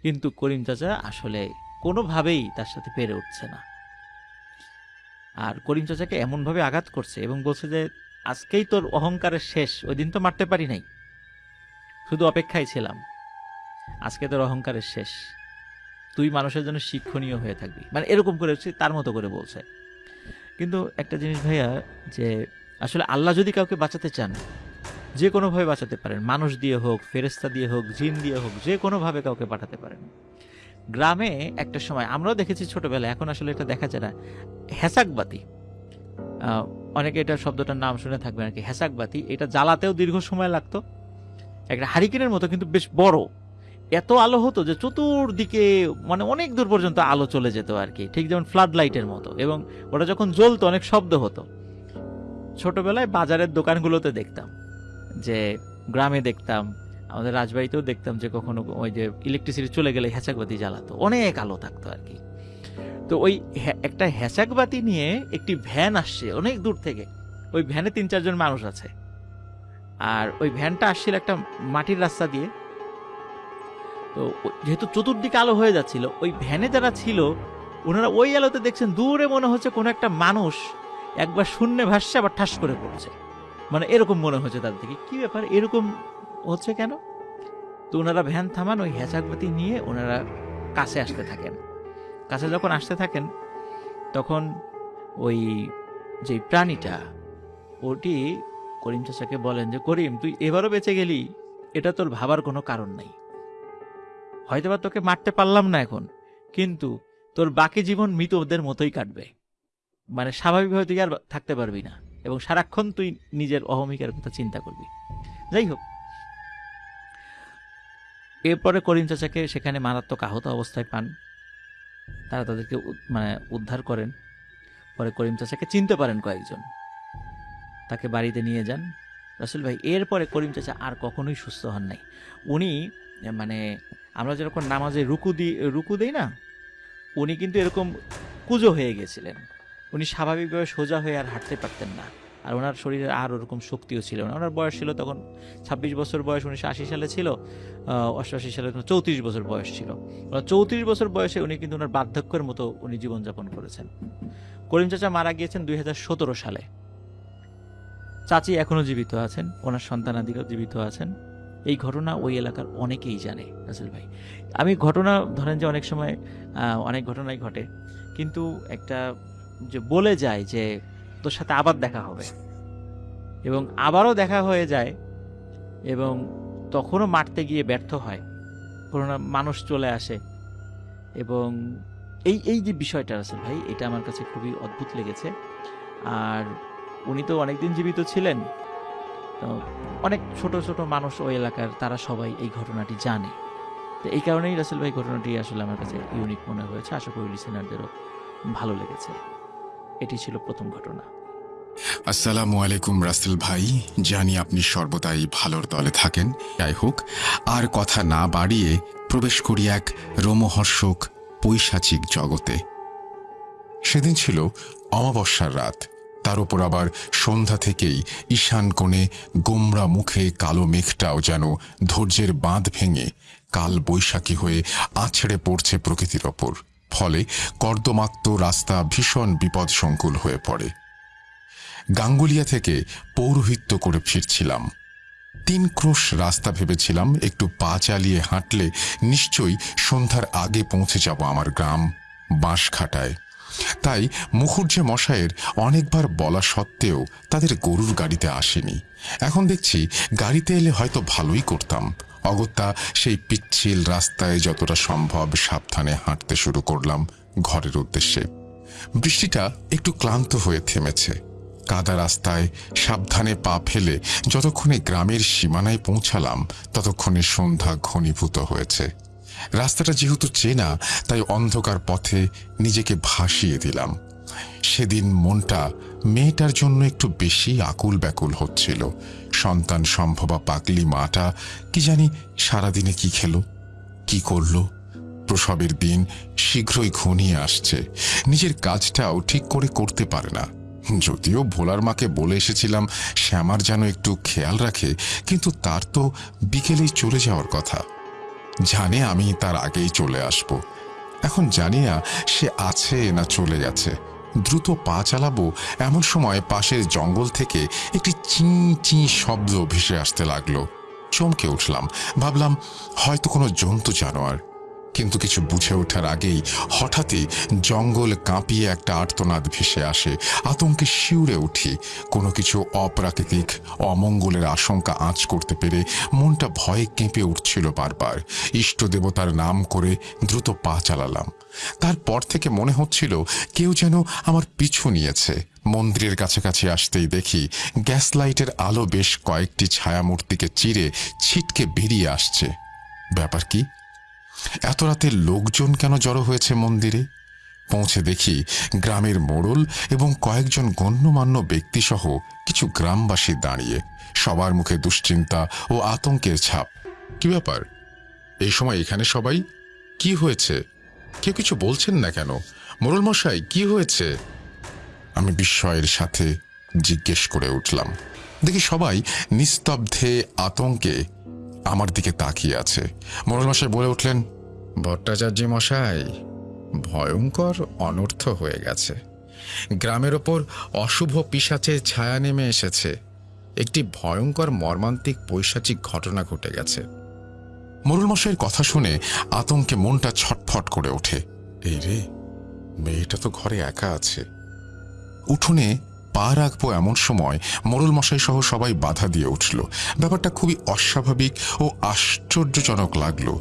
কিন্তু করিম চাচা আসলে কোনোভাবেই তার সাথে পেরে উঠছে না। আর করিম চাচাকে এমনভাবে আঘাত করছে এবং বলছে যে, আজকেই তোর অহংকারের শেষ, ওই দিন তো মারতে পারি নাই। শুধু অপেক্ষায় ছিলাম। আজকে তোর অহংকারের শেষ। তুই মানুষের জন্য শিক্ষণীয় হয়ে থাকবি। মানে এরকম করে তার মতো করে বলছে। কিন্তু একটা জিনিস ভাইয়া, যে আসলে আল্লাহ যদি কাউকে বাঁচাতে চান যে কোনোভাবে বাঁচাতে পারেন। মানুষ দিয়ে হোক ফেরেস্তা দিয়ে হোক, জিন দিয়ে হোক, যে কোনোভাবে কাউকে পাঠাতে পারেন। গ্রামে একটা সময়, আমরাও দেখেছি ছোটবেলায়, এখন আসলে এটা দেখা যায় না হেসাকবাতি অনেকে এটা শব্দটার নাম শুনে থাকবেন আর কি হেসাকবাতি এটা জ্বালাতেও দীর্ঘ সময় লাগতো। একটা হারিকেনের মতো, কিন্তু বেশ বড়। এত আলো হতো যে চতুর্দিকে মানে অনেক দূর পর্যন্ত আলো চলে যেত আর কি। ঠিক যেমন ফ্লাড লাইটের মতো। এবং ওটা যখন জ্বলতো, অনেক শব্দ হতো। ছোটবেলায় বাজারের দোকানগুলোতে দেখতাম। যে গ্রামে দেখতাম, আমাদের রাজবাড়িতেও দেখতাম যে কখনো ওই যে ইলেকট্রিসিটি চলে গেলে হ্যাচাকবাতি জ্বালাতো। অনেক আলো থাকতো আর কি। তো ওই একটা হ্যাচাকবাতি নিয়ে একটি ভ্যান আসছে অনেক দূর থেকে। ওই ভ্যানে তিন চারজন মানুষ আছে। আর ওই ভ্যানটা আসছিল একটা মাটির রাস্তা দিয়ে। তো যেহেতু চতুর্দিকে আলো হয়ে যাচ্ছিল, ওই ভ্যানে যারা ছিল, ওনারা ওই আলোতে দেখছেন দূরে মনে হচ্ছে কোনো একটা মানুষ একবার শূন্যে ভাসছে, আবার ঠাস করে পড়ছে। মানে এরকম মনে হচ্ছে তাদের থেকে। কি ব্যাপার? এরকম হচ্ছে কেন? তো ওনারা ভ্যান থামান, ওই হ্যাচাকবাতি নিয়ে ওনারা কাছে আসতে থাকেন। কাছে যখন আসতে থাকেন, তখন ওই যে প্রাণীটা, ওটি করিম চাচাকে বলেন যে, করিম, তুই এবারও বেঁচে গেলি। এটা তোর ভাবার কোনো কারণ নাই। হয়তোবা তোকে মারতে পারলাম না এখন, কিন্তু তোর বাকি জীবন মৃতদের মতোই কাটবে। মানে স্বাভাবিকভাবে তুই আর থাকতে পারবি না। এবং সারাক্ষণ তুই নিজের অহমিকার কথা চিন্তা করবি। যাই হোক। এরপরে করিম চাচাকে সেখানে মারাত্মক আহত অবস্থায় পান। তারা তাদেরকে মানে উদ্ধার করেন। পরে করিম চাচাকে চিনতে পারেন কয়েকজন। তাকে বাড়িতে নিয়ে যান। রাসেল ভাই, এরপরে করিম চাচা আর কখনোই সুস্থ হন নাই। উনি মানে আমরা যেরকম নামাজে রুকু দিই রুকু দিই না, উনি কিন্তু এরকম কুজো হয়ে গেছিলেন। উনি স্বাভাবিকভাবে সোজা হয়ে আর হাঁটতে পারতেন না। আর ওনার শরীরে আর ওরকম শক্তিও ছিল না। ওনার বয়স ছিল তখন ছাব্বিশ বছর বয়স, উনিশশো আশি সালে ছিল অষ্টআশি সালে চৌত্রিশ বছর বয়স ছিল। চৌত্রিশ বছর বয়সে উনি কিন্তু ওনার বার্ধক্যের মতো উনি জীবনযাপন করেছেন। করিম চাচা মারা গিয়েছেন দুই হাজার সতেরো সালে। চাচি এখনও জীবিত আছেন, ওনার সন্তানাদিরাও জীবিত আছেন। এই ঘটনা ওই এলাকার অনেকেই জানে, রাসেল ভাই। আমি ঘটনা ধরেন যে অনেক সময় অনেক ঘটনাই ঘটে। কিন্তু একটা যে বলে যায় যে তোর সাথে আবার দেখা হবে। এবং আবারও দেখা হয়ে যায় এবং তখনও মারতে গিয়ে ব্যর্থ হয়। কোনো না মানুষ চলে আসে। এবং এই এই যে বিষয়টা আছে ভাই, এটা আমার কাছে খুবই অদ্ভুত লেগেছে। আর উনি তো অনেকদিন জীবিত ছিলেন। তো অনেক ছোট ছোট মানুষ ওই এলাকার, তারা সবাই এই ঘটনাটি জানে। তো এই কারণেই রাসেল ভাই ঘটনাটি আসলে আমার কাছে ইউনিক মনে হয়েছে। আশা করি লিসেনারদেরও ভালো লেগেছে। এটি ছিল প্রথম ঘটনা। আসসালামু আলাইকুম রাসেল ভাই, জানি আপনি সর্বদাই ভালোর দলে থাকেন। যাই হোক, আর কথা না বাড়িয়ে প্রবেশ করি এক রোমহর্ষক পৈশাচিক জগতে। সেদিন ছিল অমাবস্যার রাত। তার উপর আবার সন্ধ্যা থেকেই ঈশান কোণে গোমরা মুখে কালো মেঘটাও যেন ধৈর্যের বাঁধ ভেঙে কাল বৈশাখী হয়ে আছড়ে পড়ছে প্রকৃতির ওপর। ফলে কর্দমাক্ত রাস্তা ভীষণ বিপদসংকুল হয়ে পড়ে। গাঙ্গুলিয়া থেকে পৌরোহিত্য করে ফিরছিলাম। তিন ক্রোশ রাস্তা ভেবেছিলাম, একটু পা চালিয়ে হাঁটলে নিশ্চয়ই সন্ধ্যার আগে পৌঁছে যাব আমার গ্রাম বাঁশখাটায়। তাই মুখুর্জে মশায়ের অনেকবার বলা সত্ত্বেও তাদের গরুর গাড়িতে আসেনি। এখন দেখছি গাড়িতে এলে হয়তো ভালোই করতাম। অগত্যা সেই পিচ্ছিল রাস্তায় যতটা সম্ভব সাবধানে হাঁটতে শুরু করলাম ঘরের উদ্দেশ্যে। বৃষ্টিটা একটু ক্লান্ত হয়ে থেমেছে। কাদা রাস্তায় সাবধানে পা ফেলে যতক্ষণে গ্রামের সীমানায় পৌঁছালাম, ততক্ষণে সন্ধ্যা ঘনীভূত হয়েছে। রাস্তাটা যেহেতু চেনা, তাই অন্ধকার পথে নিজেকে ভাসিয়ে দিলাম। সেদিন মনটা মেয়েটার জন্য একটু বেশি আকুল ব্যাকুল হচ্ছিল। সন্তান সম্ভবা পাগলি মাটা কি জানি সারাদিনে কি খেলো, কি করল। প্রসবের দিন শীঘ্রই ঘনিয়ে আসছে। নিজের কাজটাও ঠিক করে করতে পারে না। যদিও ভোলার মাকে বলে এসেছিলাম শ্যামার যেন একটু খেয়াল রাখে, কিন্তু তার তো বিকেলেই চলে যাওয়ার কথা। জানে আমি তার আগেই চলে আসব। এখন জানি না সে আছে না চলে গেছে। দ্রুত পা চালাবো এমন সময় পাশের জঙ্গল থেকে একটি চিঁ চিঁ শব্দ ভেসে আসতে লাগল। চমকে উঠলাম। ভাবলাম, হয়তো কোনো জন্তু জানোয়ার। কিন্তু কিছু বুঝে ওঠার আগেই হঠাৎই জঙ্গল কাঁপিয়ে একটা আর্তনাদ ভেসে আসে। আতঙ্কে শিউরে উঠি। কোনো কিছু অপ্রাকৃতিক, অমঙ্গলের আশঙ্কা আঁচ করতে পেরে মনটা ভয়ে কেঁপে উঠছিল বারবার। ইষ্ট দেবতার নাম করে দ্রুত পা চালালাম। তারপর থেকে মনে হচ্ছিল কেউ যেন আমার পিছু নিয়েছে। মন্দিরের কাছাকাছি আসতেই দেখি গ্যাস লাইটের আলো বেশ কয়েকটি ছায়ামূর্তিকে চিরে ছিটকে বেরিয়ে আসছে। ব্যাপার কি? এত রাতে লোকজন কেন জড়ো হয়েছে মন্দিরে? পৌঁছে দেখি গ্রামের মোড়ল এবং কয়েকজন গণ্যমান্য ব্যক্তিসহ কিছু গ্রামবাসী দাঁড়িয়ে। সবার মুখে দুশ্চিন্তা ও আতঙ্কের ছাপ। কি ব্যাপার? এই সময় এখানে সবাই? কি হয়েছে? কেউ কিছু বলছেন না কেন? মোরল মশাই, কি হয়েছে? আমি বিস্ময়ের সাথে জিজ্ঞেস করে উঠলাম। দেখি সবাই নিস্তব্ধে, আতঙ্কে আমার দিকে তাকিয়ে আছে। মোরল মশাই বলে উঠলেন ভট্টাচার্য মশাই, ভয়ঙ্কর অনর্থ হয়ে গেছে। গ্রামের ওপর অশুভ পিসাচের ছায়া নেমে এসেছে। একটি ভয়ঙ্কর মর্মান্তিক পৈশাচিক ঘটনা ঘটে গেছে। মোরল মশাইয়ের কথা শুনে আতঙ্কে মনটা ছটফট করে ওঠে। এই রে, মেয়েটা তো ঘরে একা আছে। উঠোনে পা রাখব এমন সময় মোরল মশাই সহ সবাই বাধা দিয়ে উঠল। ব্যাপারটা খুবই অস্বাভাবিক ও আশ্চর্যজনক লাগল।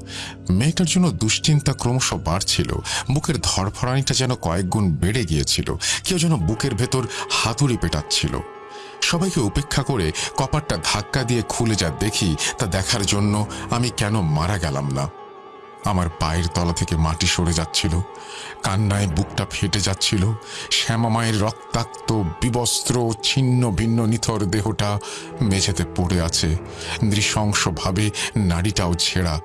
মেয়েটার জন্য দুশ্চিন্তা ক্রমশ বাড়ছিল। বুকের ধরফরানিটা যেন কয়েক গুণ বেড়ে গিয়েছিল। কেউ যেন বুকের ভেতর হাতুড়ি পেটাচ্ছিল। সবাইকে উপেক্ষা করে কপারটা ধাক্কা দিয়ে খুলে যা দেখি তা দেখার জন্য আমি কেন মারা গেলাম না? আমার পায়ের তলা থেকে মাটি সরে যাচ্ছিল, কান্নায় বুকটা ফেটে যাচ্ছিল, শ্যামা মায়ের রক্তাক্ত, বিবস্ত্র, ছিন্ন, ভিন্ন, নিথর দেহটা মেঝেতে পড়ে আছে। নৃশংসভাবে নাড়িটাও ছেঁড়া।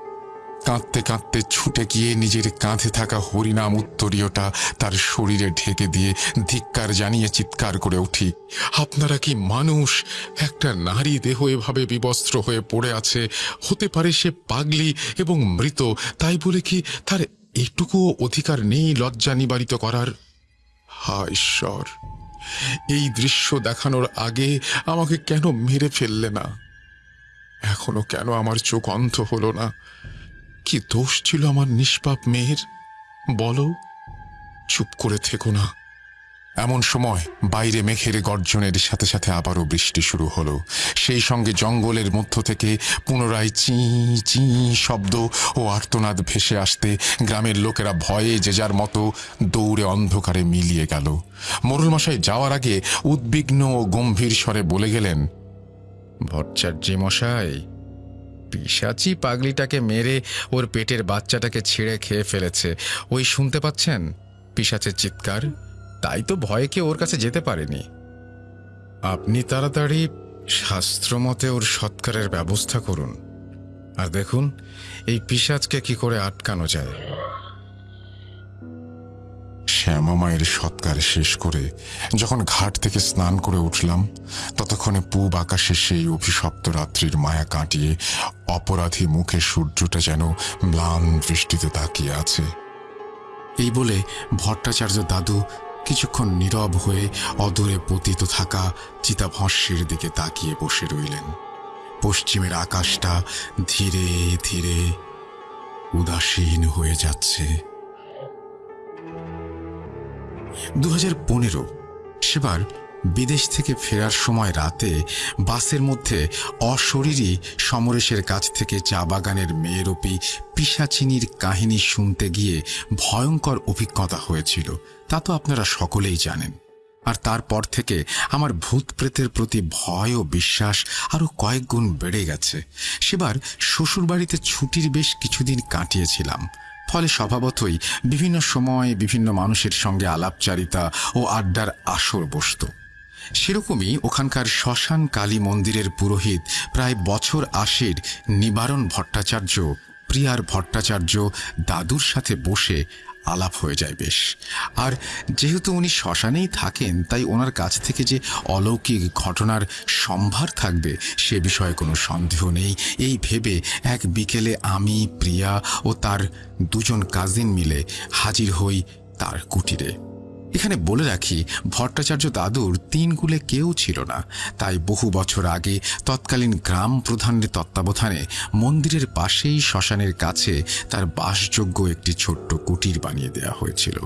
কাঁদতে কাঁদতে ছুটে গিয়ে নিজের কাঁধে থাকা হরিনাম উত্তরীয়টা তার শরীরে ঢেকে দিয়ে ধিক্কার জানিয়ে চিৎকার করে উঠি। আপনারা কি মানুষ? একটা নারী দেহ এভাবে বিবস্ত্র হয়ে পড়ে আছে। হতে পারে সে পাগলি এবং মৃত। তাই বলে কি তার এটুকু অধিকার নেই লজ্জা নিবারিত করার? হা ঈশ্বর, এই দৃশ্য দেখানোর আগে আমাকে কেন মেরে ফেললে না? এখনও কেন আমার চোখ অন্ধ হলো না? কি দোষ ছিল আমার নিষ্পাপ মেয়ের? বলো, চুপ করে থেকো না। এমন সময় বাইরে মেঘের গর্জনের সাথে সাথে আবারও বৃষ্টি শুরু হলো। সেই সঙ্গে জঙ্গলের মধ্য থেকে পুনরায় চি চি শব্দ ও আর্তনাদ ভেসে আসতে গ্রামের লোকেরা ভয়ে যে যার মতো দৌড়ে অন্ধকারে মিলিয়ে গেল। মোরল মশাই যাওয়ার আগে উদ্বিগ্ন ও গম্ভীর স্বরে বলে গেলেন ভট্টাচার্য মশাই পিসাচি পাগলিটাকে মেরে ওর পেটের বাচ্চাটাকে ছিঁড়ে খেয়ে ফেলেছে। ওই শুনতে পাচ্ছেন? পিসাচের চিৎকার। তাই তো ভয়ে কেউ ওর কাছে যেতে পারেনি। আপনি তাড়াতাড়ি শাস্ত্রমতে ওর সৎকারের ব্যবস্থা করুন। আর দেখুন, এই পিসাজকে কি করে আটকানো যায়। শ্যামা মায়ের সৎকার শেষ করে যখন ঘাট থেকে স্নান করে উঠলাম, ততক্ষণে পূব আকাশে সেই অভিশপ্ত রাত্রির মায়া কাটিয়ে অপরাধী মুখে সূর্যটা যেন ম্লান দৃষ্টিতে তাকিয়ে আছে। এই বলে ভট্টাচার্য দাদু কিছুক্ষণ নীরব হয়ে অদূরে পতিত থাকা চিতাভস্যের দিকে তাকিয়ে বসে রইলেন। পশ্চিমের আকাশটা ধীরে ধীরে উদাসীন হয়ে যাচ্ছে। দু হাজার পনেরো, সেবার বিদেশ থেকে ফেরার সময় রাতে বাসের মধ্যে অশরীরী সমরেশের কাছ থেকে চা বাগানের মেয়েরূপী পিসাচিনির কাহিনী শুনতে গিয়ে ভয়ঙ্কর অভিজ্ঞতা হয়েছিল। তা তো আপনারা সকলেই জানেন। আর তারপর থেকে আমার ভূত প্রেতের প্রতি ভয় ও বিশ্বাস আরও কয়েক গুণ বেড়ে গেছে। সেবার শ্বশুরবাড়িতে ছুটির বেশ কিছুদিন কাটিয়েছিলাম। ফলে স্বভাবতই বিভিন্ন সময় বিভিন্ন মানুষের সঙ্গে আলাপচারিতা ও আড্ডার আসর বসত। সেরকমই ওখানকার শ্মশান কালী মন্দিরের পুরোহিত প্রায় বছর আশের নিবারণ ভট্টাচার্য, প্রিয়ার ভট্টাচার্য দাদুর সাথে বসে আলাপ হয়ে যায় বেশ। আর যেহেতু উনি শ্মশানেই থাকেন, তাই ওনার কাছ থেকে যে অলৌকিক ঘটনার সম্ভার থাকবে, সে বিষয়ে কোনো সন্দেহ নেই। এই ভেবে এক বিকেলে আমি, প্রিয়া ও তার দুজন কাজিন মিলে হাজির হই তার কুটিরে। এখানে বলে রাখি, ভট্টাচার্য দাদুর তিন কুলে কেউ ছিল না। তাই বহু বছর আগে তৎকালীন গ্রাম প্রধানের তত্ত্বাবধানে মন্দিরের পাশেই শ্মশানের কাছে তার বাসযোগ্য একটি ছোট্ট কুটির বানিয়ে দেওয়া হয়েছিল।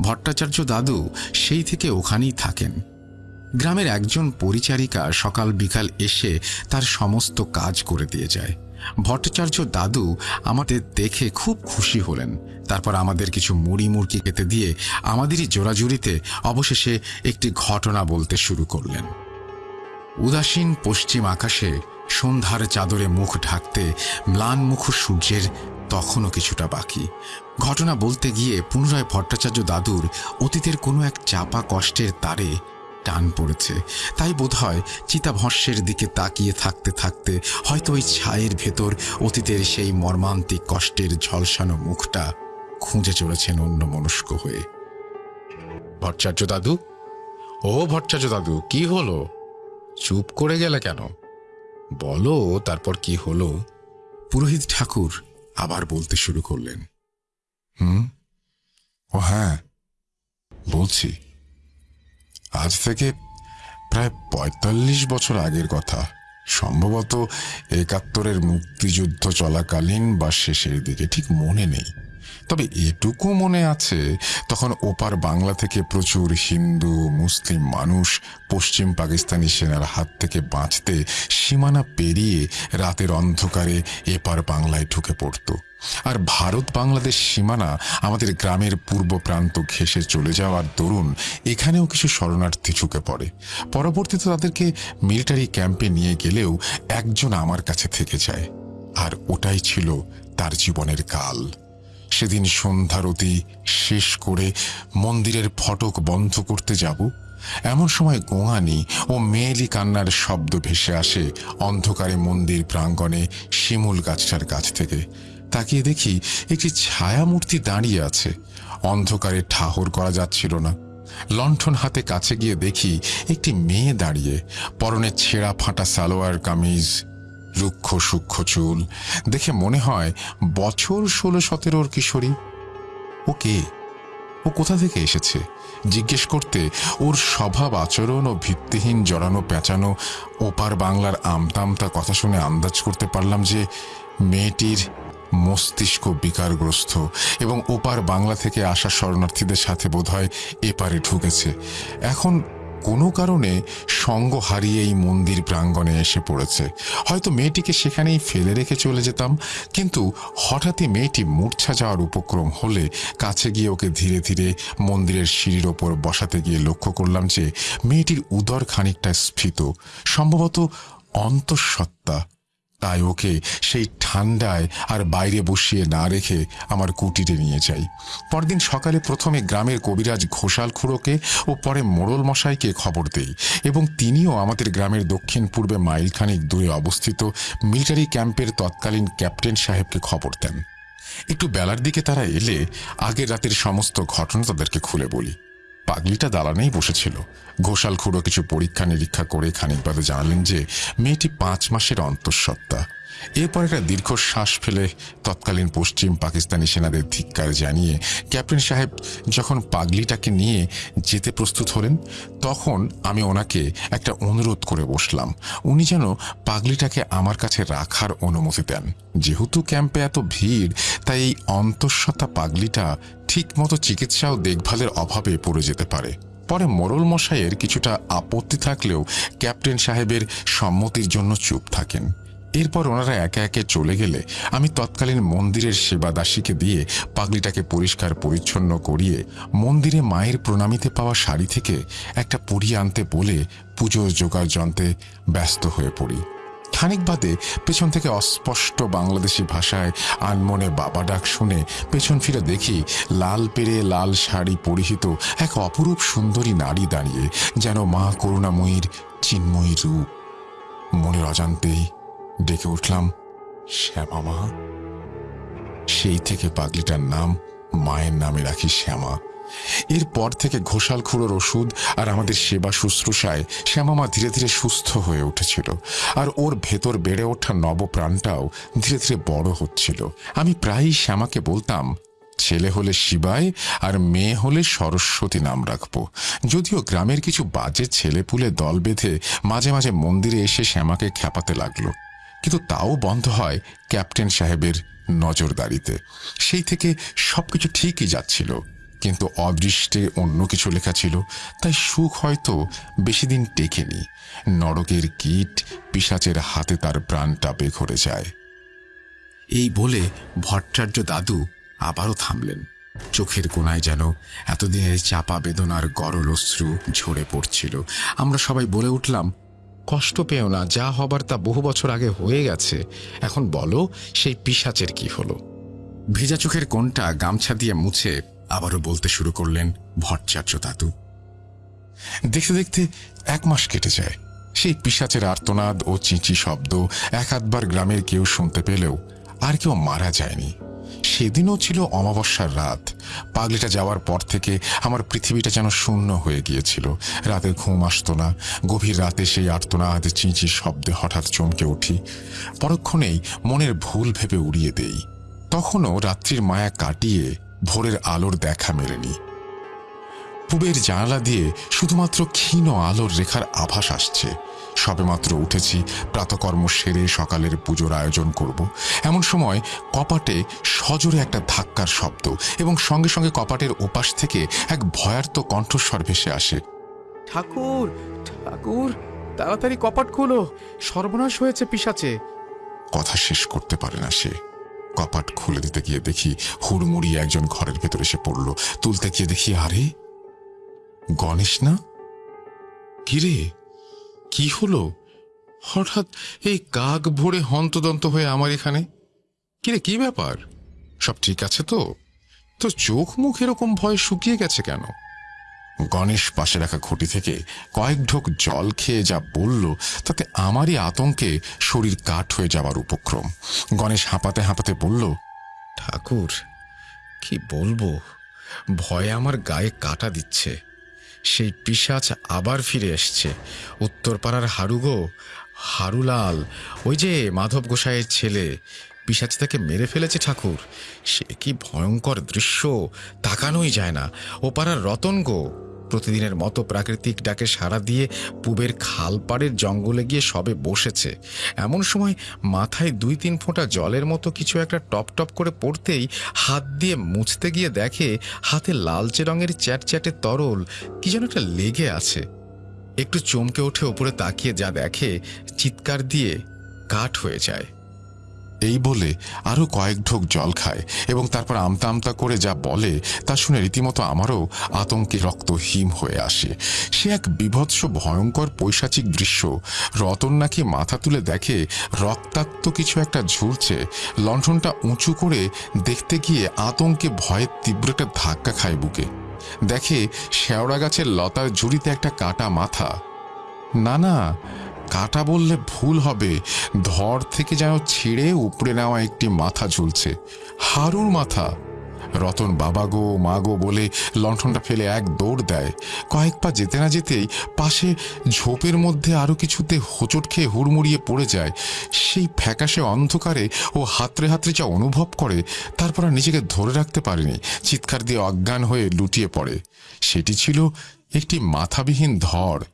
ভট্টাচার্য দাদু সেই থেকে ওখানেই থাকেন। গ্রামের একজন পরিচারিকা সকাল বিকাল এসে তার সমস্ত কাজ করে দিয়ে যায়। ভট্টাচার্য দাদু আমাদের দেখে খুব খুশি হলেন। তারপর আমাদের কিছু মুড়ি মুড়কি খেতে দিয়ে আমাদেরই জোড়াজুড়িতে অবশেষে একটি ঘটনা বলতে শুরু করলেন। উদাসীন পশ্চিম আকাশে সন্ধ্যার চাদরে মুখ ঢাকতে ম্লান মুখ সূর্যের তখনও কিছুটা বাকি। ঘটনা বলতে গিয়ে পুনরায় ভট্টাচার্য দাদুর অতীতের কোনো এক চাপা কষ্টের তারে টান পড়েছে। তাই বোধহয় চিতাভস্যের দিকে তাকিয়ে থাকতে থাকতে হয়তো ওই ছায়ের ভেতর অতীতের সেই মর্মান্তিক কষ্টের ঝলসানো মুখটা খুঁজে চলেছেন অন্য মনস্ক হয়ে। ভট্টাচার্য দাদু? ও ভট্টাচার্য দাদু, কি হলো? চুপ করে গেলে কেন? বলো, তারপর কি হলো? পুরোহিত ঠাকুর আবার বলতে শুরু করলেন। হুম? ও হ্যাঁ বলছি। আজ থেকে প্রায় পঁয়তাল্লিশ বছর আগের কথা। সম্ভবত একাত্তরের মুক্তিযুদ্ধ চলাকালীন বা শেষের দিকে, ঠিক মনে নেই। তবে এটুকু মনে আছে, তখন ওপার বাংলা থেকে প্রচুর হিন্দু, মুসলিম মানুষ পশ্চিম পাকিস্তানি সেনার হাত থেকে বাঁচতে সীমানা পেরিয়ে রাতের অন্ধকারে এপার বাংলায় ঢুকে পড়তো। আর ভারত বাংলাদেশ সীমানা আমাদের গ্রামের পূর্ব প্রান্ত ঘেঁষে চলে যাওয়ার দরুন এখানেও কিছু শরণার্থী ঝুঁকে পড়ে। পরবর্তীতে তাদেরকে মিলিটারি ক্যাম্পে নিয়ে গেলেও একজন আমার কাছে থেকে যায়। আর ওটাই ছিল তার জীবনের কাল। সেদিন সন্ধ্যারতি শেষ করে মন্দিরের ফটক বন্ধ করতে যাব, এমন সময় গোঙানি ও মেয়েলি কান্নার শব্দ ভেসে আসে অন্ধকারে মন্দির প্রাঙ্গণে শিমুল গাছটার কাছ থেকে। তাকিয়ে দেখি একটি ছায়ামূর্তি দাঁড়িয়ে আছে, অন্ধকারে ঠাহর করা যাচ্ছিল না। লণ্ঠন হাতে কাছে গিয়ে দেখি একটি মেয়ে দাঁড়িয়ে, পরনে ছেঁড়া ফাটা সালোয়ার কামিজ রুক্ষ সূক্ষ্ম চুল। দেখে মনে হয় বছর ষোলো সতেরোর কিশোরী। ও কে? ও কোথা থেকে এসেছে? জিজ্ঞেস করতে ওর স্বভাব, আচরণ ও ভিত্তিহীন জড়ানো পেঁচানো ওপার বাংলার আমতামতা কথা শুনে আন্দাজ করতে পারলাম যে মেয়েটির মস্তিষ্ক বিকারগ্রস্ত এবং ওপার বাংলা থেকে আসা শরণার্থীদের সাথে বোধহয় এপারে ঢুকেছে। এখন কোনো কারণে সঙ্গ হারিয়ে এই মন্দির প্রাঙ্গণে এসে পড়েছে। হয়তো মেয়েটিকে সেখানেই ফেলে রেখে চলে যেতাম, কিন্তু হঠাৎই মেয়েটি মূর্ছা যাওয়ার উপক্রম হলে কাছে গিয়ে ওকে ধীরে ধীরে মন্দিরের সিঁড়ির ওপর বসাতে গিয়ে লক্ষ্য করলাম যে মেয়েটির উদর খানিকটা স্ফীত, সম্ভবত অন্তঃসত্ত্বা। তাই ওকে সেই ঠান্ডায় আর বাইরে বসিয়ে না রেখে আমার কুটিরে নিয়ে যাই। পরদিন সকালে প্রথমে গ্রামের কবিরাজ ঘোষাল খুড়োকে ও পরে মোড়ল মশাইকে খবর দেই এবং তিনিও আমাদের গ্রামের দক্ষিণ পূর্বে মাইলখানিক দূরে অবস্থিত মিলিটারি ক্যাম্পের তৎকালীন ক্যাপ্টেন সাহেবকে খবর দেন। একটু বেলার দিকে তারা এলে আগের রাতের সমস্ত ঘটনা তাদেরকে খুলে বলি। পাগলিটা দালানেই বসেছিল। ঘোষাল খুঁড়ো কিছু পরীক্ষা নিরীক্ষা করে খানিক বাদে জানালেন যে, মেয়েটি পাঁচ মাসের অন্তঃসত্ত্বা। এরপর একটা দীর্ঘশ্বাস ফেলে তৎকালীন পশ্চিম পাকিস্তানি সেনাদের ধিক্কার জানিয়ে ক্যাপ্টেন সাহেব যখন পাগলিটাকে নিয়ে যেতে প্রস্তুত হলেন, তখন আমি ওনাকে একটা অনুরোধ করে বসলাম। উনি যেন পাগলিটাকে আমার কাছে রাখার অনুমতি দেন। যেহেতু ক্যাম্পে এত ভিড়, তাই এই অন্তঃসত্ত্বা পাগলিটা ঠিকমতো চিকিৎসা ও দেখভালের অভাবে পড়ে যেতে পারে। পরে মোরল মশাইয়ের কিছুটা আপত্তি থাকলেও ক্যাপ্টেন সাহেবের সম্মতির জন্য চুপ থাকেন। এরপর ওনারা একে একে চলে গেলে আমি তৎকালীন মন্দিরের সেবাদাসীকে দিয়ে পাগলিটাকে পরিষ্কার পরিচ্ছন্ন করিয়ে মন্দিরে মায়ের প্রণামিতে পাওয়া শাড়ি থেকে একটা পরিয়ে আনতে বলে পুজোর জোগাড় যন্ত্রে ব্যস্ত হয়ে পড়ি। খানিক বাদে পেছন থেকে অস্পষ্ট বাংলাদেশি ভাষায় আনমনে বাবা ডাক শুনে পেছন ফিরে দেখি লাল পেরে লাল শাড়ি পরিহিত এক অপরূপ সুন্দরী নারী দাঁড়িয়ে যেন মা করুণাময়ীর চিন্ময়ী রূপ। মনের অজান্তেই ডেকে উঠলাম, শ্যামা মা? সেই থেকে পাগলিটার নাম, মায়ের নামে রাখি শ্যামা। এরপর থেকে ঘোষাল খুঁড়োর ওষুধ আর আমাদের সেবা শুশ্রূষায় শ্যামামা ধীরে ধীরে সুস্থ হয়ে উঠেছিল। আর ওর ভেতর বেড়ে ওঠা নবপ্রাণটাও ধীরে ধীরে বড় হচ্ছিল। আমি প্রায়ই শ্যামাকে বলতাম, ছেলে হলে শিবায় আর মেয়ে হলে সরস্বতী নাম রাখব। যদিও গ্রামের কিছু বাজে ছেলেপুলে দল বেঁধে মাঝে মাঝে মন্দিরে এসে শ্যামাকে খ্যাপাতে লাগল। কিন্তু তাও বন্ধ হয় ক্যাপ্টেন সাহেবের নজরদারিতে। সেই থেকে সবকিছু ঠিকই যাচ্ছিল, কিন্তু অদৃষ্টে অন্য কিছু লেখা ছিল, তাই সুখ হয়তো বেশি দিন টেকেনি। নরকের কীট পিসাচের হাতে তার প্রাণটা বেঘরে যায়। এই বলে ভট্টাচার্য দাদু আবারও থামলেন। চোখের কোনায় যেন এতদিনের চাপা বেদনার গরল অশ্রু ঝরে পড়ছিল। আমরা সবাই বলে উঠলাম কষ্ট পেও না, যা হবার তা বহু বছর আগে হয়ে গেছে। এখন বলো, সেই পিসাচের কি হলো? ভেজা চোখের কোনটা গামছা দিয়ে মুছে আবারও বলতে শুরু করলেন ভট্টাচার্য দাদু। দেখতে দেখতে এক মাস কেটে যায়। সেই পিসাচের আর্তনাদ ও চিঁচি শব্দ এক আধবার গ্রামের কেউ শুনতে পেলেও আর কেউ মারা যায়নি। সেদিনও ছিল অমাবস্যার রাত। পাগলিটা যাওয়ার পর থেকে আমার পৃথিবীটা যেন শূন্য হয়ে গিয়েছিল। রাতে ঘুম আসতো না, গভীর রাতে সেই আর্তনাদ চিঁচি শব্দে হঠাৎ চমকে উঠি। পরক্ষণেই মনের ভুল ভেবে উড়িয়ে দেই। তখনও রাত্রির মায়া কাটিয়ে ভোরের আলোর দেখা মেলেনি। পুবের জানালা দিয়ে শুধুমাত্র ক্ষীণ আলোর রেখার আভাস আসছে। সবেমাত্র উঠেছি প্রাতকর্ম সেরে সকালের পুজোর আয়োজন করব। এমন সময় কপাটে সজোরে একটা ধাক্কার শব্দ এবং সঙ্গে সঙ্গে কপাটের ওপাশ থেকে এক ভয়ার্ত কণ্ঠস্বর ভেসে আসে। ঠাকুর ঠাকুর তাড়াতাড়ি কপাট খুলো সর্বনাশ হয়েছে পিসাচে কথা শেষ করতে পারে না সে। কপাট খুলে দিতে গিয়ে দেখি হুড়মুড়ি একজন ঘরের ভেতরে এসে পড়ল। তুলতে গিয়ে দেখি আরে গণেশ না? কিরে কি হলো? হঠাৎ এই কাক ভরে হন্তদন্ত হয়ে আমার এখানে? কিরে, কি ব্যাপার? সব ঠিক আছে তো? তো চোখ মুখ এরকম ভয় শুকিয়ে গেছে কেন? গণেশ পাশে রাখা ঘটি থেকে কয়েক ঢোক জল খেয়ে যা বলল, তাতে আমারই আতঙ্কে শরীর কাঠ হয়ে যাওয়ার উপক্রম। গণেশ হাঁপাতে হাঁপাতে বলল, ঠাকুর, কি বলব? ভয়ে আমার গায়ে কাটা দিচ্ছে। সেই পিসাচ আবার ফিরে এসছে। উত্তরপাড়ার হারুগো, হারুলাল, ওই যে মাধব গোসাইয়ের ছেলে পিসাচ তাকে মেরে ফেলেছে ঠাকুর। সে কি ভয়ঙ্কর দৃশ্য, তাকানোই যায় না। ও পাড়ার রতন গো। প্রতিদিনের মতো প্রাকৃতিক ডাকে সাড়া দিয়ে পুবের খালপাড়ের জঙ্গলে গিয়ে সবে বসেছে। এমন সময় মাথায় দুই তিন ফোঁটা জলের মতো কিছু একটা টপ টপ করে পড়তেই হাত দিয়ে মুছতে গিয়ে দেখে হাতে লালচে রঙের চ্যাটচ্যাটে তরল কি যেন একটা লেগে আছে। একটু চমকে ওঠে ওপরে তাকিয়ে যা দেখে, চিৎকার দিয়ে কাঠ হয়ে যায়। এই বলে আরও কয়েক ঢোক জল খায় এবং তারপর আমতা আমতা করে যা বলে তা শুনে রীতিমতো আমারও আতঙ্কে রক্ত হিম হয়ে আসে। সে এক বিভৎস ভয়ঙ্কর পৈশাচিক দৃশ্য। রতন নাকি মাথা তুলে দেখে রক্তাক্ত কিছু একটা ঝুলছে। লণ্ঠনটা উঁচু করে দেখতে গিয়ে আতঙ্কে ভয়ের তীব্র একটা ধাক্কা খায় বুকে। দেখে শেওড়া গাছের লতার ঝুড়িতে একটা কাটা মাথা। না না কাটা বললে ভুল হবে। ধর থেকে যেন ছিঁড়ে উপড়ে নেওয়া একটি মাথা ঝুলছে। হারুর মাথা। রতন বাবা গো, মা গো বলে লণ্ঠনটা ফেলে এক দৌড় দেয়। কয়েক পা যেতে না যেতেই পাশে ঝোপের মধ্যে আরও কিছুতে হোঁচট খেয়ে হুড়মুড়িয়ে পড়ে যায়। সেই ফ্যাকাশে অন্ধকারে ও হাতড়ে হাতড়ে যা অনুভব করে, তারপর আর নিজেকে ধরে রাখতে পারেনি। চিৎকার দিয়ে অজ্ঞান হয়ে লুটিয়ে পড়ে। সেটি ছিল একটি মাথাবিহীন ধর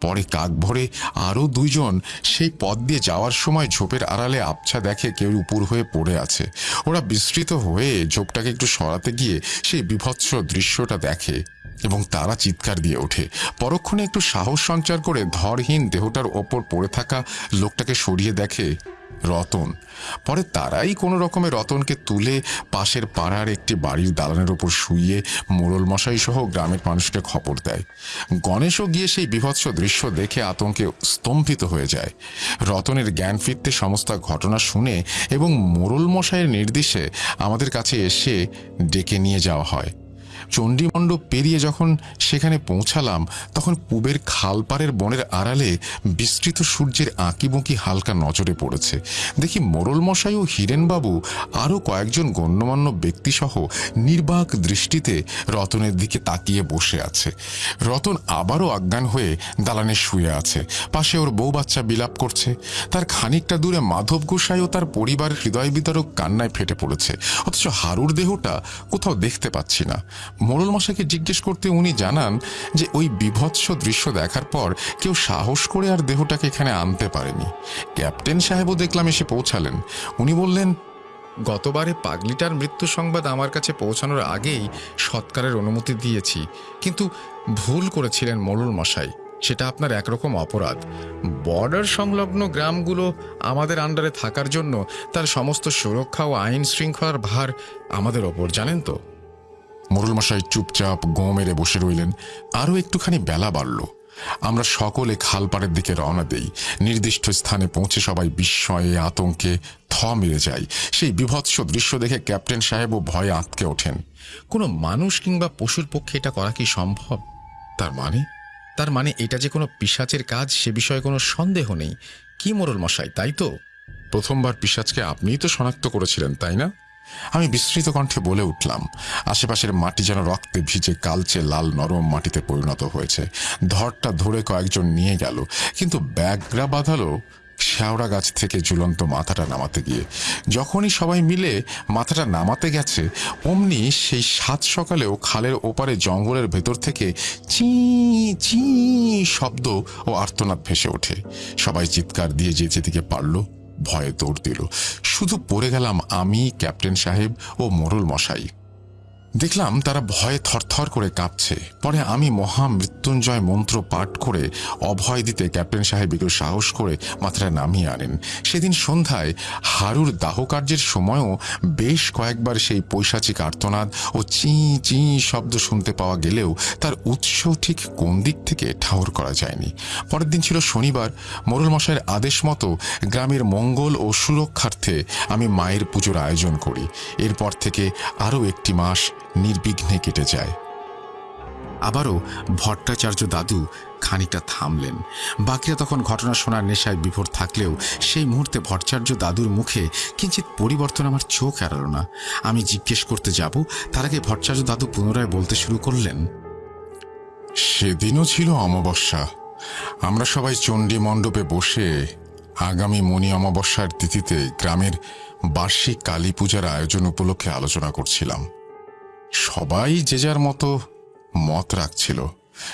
পরে কাক ভরে আরও দুইজন সেই পথ দিয়ে যাওয়ার সময় ঝোপের আড়ালে আবছা দেখে কেউ উপর হয়ে পড়ে আছে। ওরা বিস্তৃত হয়ে ঝোপটাকে একটু সরাতে গিয়ে সেই বিভৎস দৃশ্যটা দেখে এবং তারা চিৎকার দিয়ে ওঠে। পরক্ষণে একটু সাহস সঞ্চার করে ধরহীন দেহটার ওপর পড়ে থাকা লোকটাকে সরিয়ে দেখে রতন। পরে তারাই কোনো রকমে রতনকে তুলে পাশের পাড়ার একটি বাড়ির দালানের ওপর শুইয়ে মোড়ল মশাই সহ গ্রামের মানুষকে খবর দেয়। গণেশও গিয়ে সেই বিভৎস দৃশ্য দেখে আতঙ্কে স্তম্ভিত হয়ে যায়। রতনের জ্ঞান ফিরতে সমস্ত ঘটনা শুনে এবং মোড়ল মশাইয়ের নির্দেশে আমাদের কাছে এসে ডেকে নিয়ে যাওয়া হয়। চণ্ডীমণ্ডপ পেরিয়ে যখন সেখানে পৌঁছালাম, তখন পুবের খালপাড়ের বনের আড়ালে বিস্তৃত সূর্যের আঁকিবুঁকি হালকা নজরে পড়েছে। দেখি মোরল মশাই ও হিরেনবাবু আরও কয়েকজন গণ্যমান্য ব্যক্তিসহ নির্বাক দৃষ্টিতে রতনের দিকে তাকিয়ে বসে আছে। রতন আবারও অজ্ঞান হয়ে দালানে শুয়ে আছে। পাশে ওর বউ বাচ্চা বিলাপ করছে। তার খানিকটা দূরে মাধব গোসাই ও তার পরিবার হৃদয় বিতরক কান্নায় ফেটে পড়েছে। অথচ হারুর দেহটা কোথাও দেখতে পাচ্ছি না। মোড়ল মশাইকে জিজ্ঞেস করতে উনি জানান যে ওই বিভৎস দৃশ্য দেখার পর কেউ সাহস করে আর দেহটাকে এখানে আনতে পারেনি। ক্যাপ্টেন সাহেবও দেখলাম এসে পৌঁছালেন। উনি বললেন, গতবারে পাগলিটার মৃত্যু সংবাদ আমার কাছে পৌঁছানোর আগেই সৎকারের অনুমতি দিয়েছি, কিন্তু ভুল করেছিলেন মোড়ল মশাই। সেটা আপনার একরকম অপরাধ। বর্ডার সংলগ্ন গ্রামগুলো আমাদের আন্ডারে থাকার জন্য তার সমস্ত সুরক্ষা ও আইন শৃঙ্খলার ভার আমাদের ওপর, জানেন তো? মোরল মশাই চুপচাপ গো মেরে বসে রইলেন। আরও একটুখানি বেলা বাড়ল। আমরা সকলে খালপাড়ের দিকে রওনা দেই। নির্দিষ্ট স্থানে পৌঁছে সবাই বিস্ময়ে আতঙ্কে থ মেরে যায় সেই বিভৎস দৃশ্য দেখে ক্যাপ্টেন সাহেবও ভয়ে আঁতকে ওঠেন। কোনো মানুষ কিংবা পশুর পক্ষে এটা করা কি সম্ভব? তার মানে? তার মানে এটা যে কোনো পিসাচের কাজ, সে বিষয়ে কোনো সন্দেহ নেই। কি মোরল মশাই তাই তো? প্রথমবার পিসাজকে আপনিই তো শনাক্ত করেছিলেন, তাই না? আমি বিস্মৃত কণ্ঠে বলে উঠলাম, আশেপাশের মাটি যেন রক্তে ভিজে কালচে লাল নরম মাটিতে পরিণত হয়েছে। ধরটা ধরে কয়েকজন নিয়ে গেল, কিন্তু ব্যাগরা বাঁধালো শেওড়া গাছ থেকে ঝুলন্ত মাথাটা নামাতে গিয়ে। যখনই সবাই মিলে মাথাটা নামাতে গেছে, অমনি সেই সাত সকালেও খালের ওপারে জঙ্গলের ভেতর থেকে চি চি শব্দ ও আর্তনাদ ভেসে ওঠে। সবাই চিৎকার দিয়ে যে যেদিকে পারল ভয়ে দৌড় দিল। শুধু পড়ে গেলাম আমি ক্যাপ্টেন সাহেব ও মোরল মশাই দেখলাম তারা ভয়ে থরথর করে কাঁপছে। পরে আমি মহা মৃত্যুঞ্জয় মন্ত্র পাঠ করে অভয় দিতে ক্যাপ্টেন সাহেব একটু সাহস করে মাথাটা নামিয়ে আনেন। সেদিন সন্ধ্যায় হারুর দাহ কার্যের সময়ও বেশ কয়েকবার সেই পৈশাচিক আর্তনাদ ও চি চি শব্দ শুনতে পাওয়া গেলেও তার উৎস ঠিক কোন দিক থেকে ঠাউর করা যায়নি। পরের দিন ছিল শনিবার মোরল মশাইয়ের আদেশ মতো গ্রামের মঙ্গল ও সুরক্ষার্থে আমি মায়ের পুজোর আয়োজন করি। এরপর থেকে আরও একটি মাস নির্বিঘ্নে কেটে যায়। আবারও ভট্টাচার্য দাদু খানিকটা থামলেন। বাকিরা তখন ঘটনা শোনার নেশায় বিভোর থাকলেও সেই মুহূর্তে ভট্টাচার্য দাদুর মুখে কিঞ্চিত পরিবর্তন আমার চোখ এড়াল না। আমি জিজ্ঞেস করতে যাব, তার আগে ভট্টাচার্য দাদু পুনরায় বলতে শুরু করলেন। সেদিনও ছিল অমাবস্যা। আমরা সবাই চণ্ডী মণ্ডপে বসে আগামী মণি অমাবস্যার তিথিতে গ্রামের বার্ষিক কালী পূজার আয়োজন উপলক্ষে আলোচনা করছিলাম। সবাই যে যার মতো মত রাখছিল।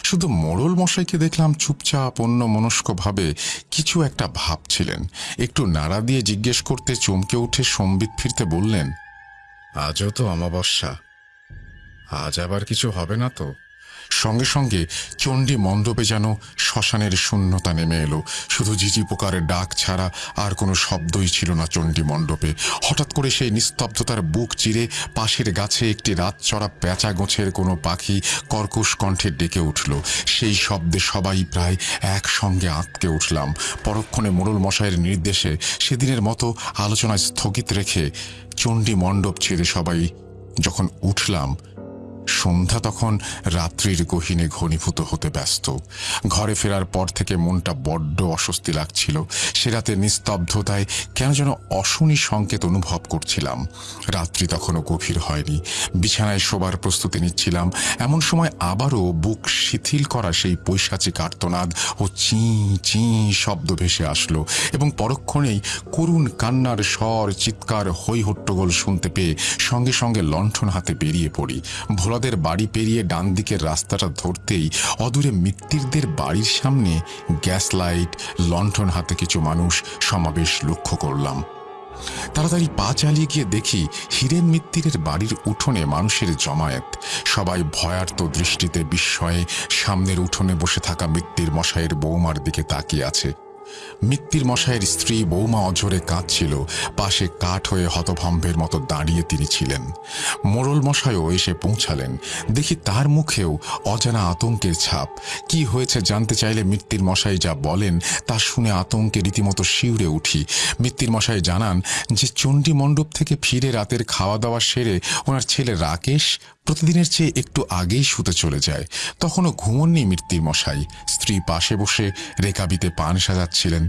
শুধু মোড়ল মশাইকে দেখলাম চুপচাপ, অন্য মনস্কভাবে কিছু একটা ভাবছিলেন। একটু নাড়া দিয়ে জিজ্ঞেস করতে চমকে উঠে সম্বিত ফিরতে বললেন, আজও তো অমাবস্যা। আজ আবার কিছু হবে না তো? সঙ্গে সঙ্গে চণ্ডী মণ্ডপে যেন শ্মশানের শূন্যতা নেমে এলো। শুধু ঝিঝি পোকার ডাক ছাড়া আর কোনো শব্দই ছিল না চণ্ডী মণ্ডপে। হঠাৎ করে সেই নিস্তব্ধতার বুক চিরে পাশের গাছে একটি রাত চড়া পেঁচা গোছের কোনো পাখি কর্কশ কণ্ঠে ডেকে উঠল। সেই শব্দে সবাই প্রায় একসঙ্গে আঁতকে উঠলাম। পরক্ষণে মোড়ল মশাইয়ের নির্দেশে সেদিনের মতো আলোচনা স্থগিত রেখে চণ্ডী মণ্ডপ ছেড়ে সবাই যখন উঠলাম সন্ধ্যা তখন রাত্রির গহীনে ঘনীভূত হতে ব্যস্ত। ঘরে ফেরার পর থেকে মনটা বড্ড অস্বস্তি লাগছিল। সে রাতে নিস্তব্ধতায় কেন যেন অশুনি সংকেত অনুভব করছিলাম। রাত্রি তখনও গভীর হয়নি। বিছানায় শোবার প্রস্তুতি নিচ্ছিলাম। এমন সময় আবারও বুক শিথিল করা সেই পৈশাচিক আর্তনাদ ও চি চি শব্দ ভেসে আসলো এবং পরক্ষণেই করুণ কান্নার স্বর, চিৎকার হৈ হট্টগোল শুনতে পেয়ে সঙ্গে সঙ্গে লণ্ঠন হাতে বেরিয়ে পড়ি। ভোলাদের বাড়ি পেরিয়ে ডান দিকের রাস্তাটা ধরতেই অদূরে মিত্তিরদের বাড়ির সামনে গ্যাস লাইট, লণ্ঠন হাতে কিছু মানুষ সমাবেশ লক্ষ্য করলাম। তাড়াতাড়ি পা চালিয়ে গিয়ে দেখি হীরেন মিত্তিরের বাড়ির উঠোনে মানুষের জমায়েত। সবাই ভয়ার্ত দৃষ্টিতে বিস্ময়ে সামনের উঠোনে বসে থাকা মিত্তির মশাইয়ের বৌমার দিকে তাকিয়ে আছে। মিত্তির মশাইয়ের স্ত্রী বৌমা অঝরে কাঁদছিল পাশে কাঠ হয়ে হতভম্বের মতো দাঁড়িয়ে তিনি ছিলেন। মোড়ল মশাইও এসে পৌঁছালেন। দেখি তার মুখেও অজানা আতঙ্কের ছাপ। কি হয়েছে জানতে চাইলে মিত্তির মশাই যা বলেন তা শুনে আতঙ্কে রীতিমতো শিউরে উঠি। মিত্তির মশাই জানান যে চণ্ডী মণ্ডপ থেকে ফিরে রাতের খাওয়া দাওয়া সেরে ওনার ছেলে রাকেশ প্রতিদিনের চেয়ে একটু আগেই শুতে চলে যায়। তখনও ঘুমননি মৃত্যুর মশাই। স্ত্রী পাশে বসে রেকাবিতে পান সাজাচ্ছিলেন।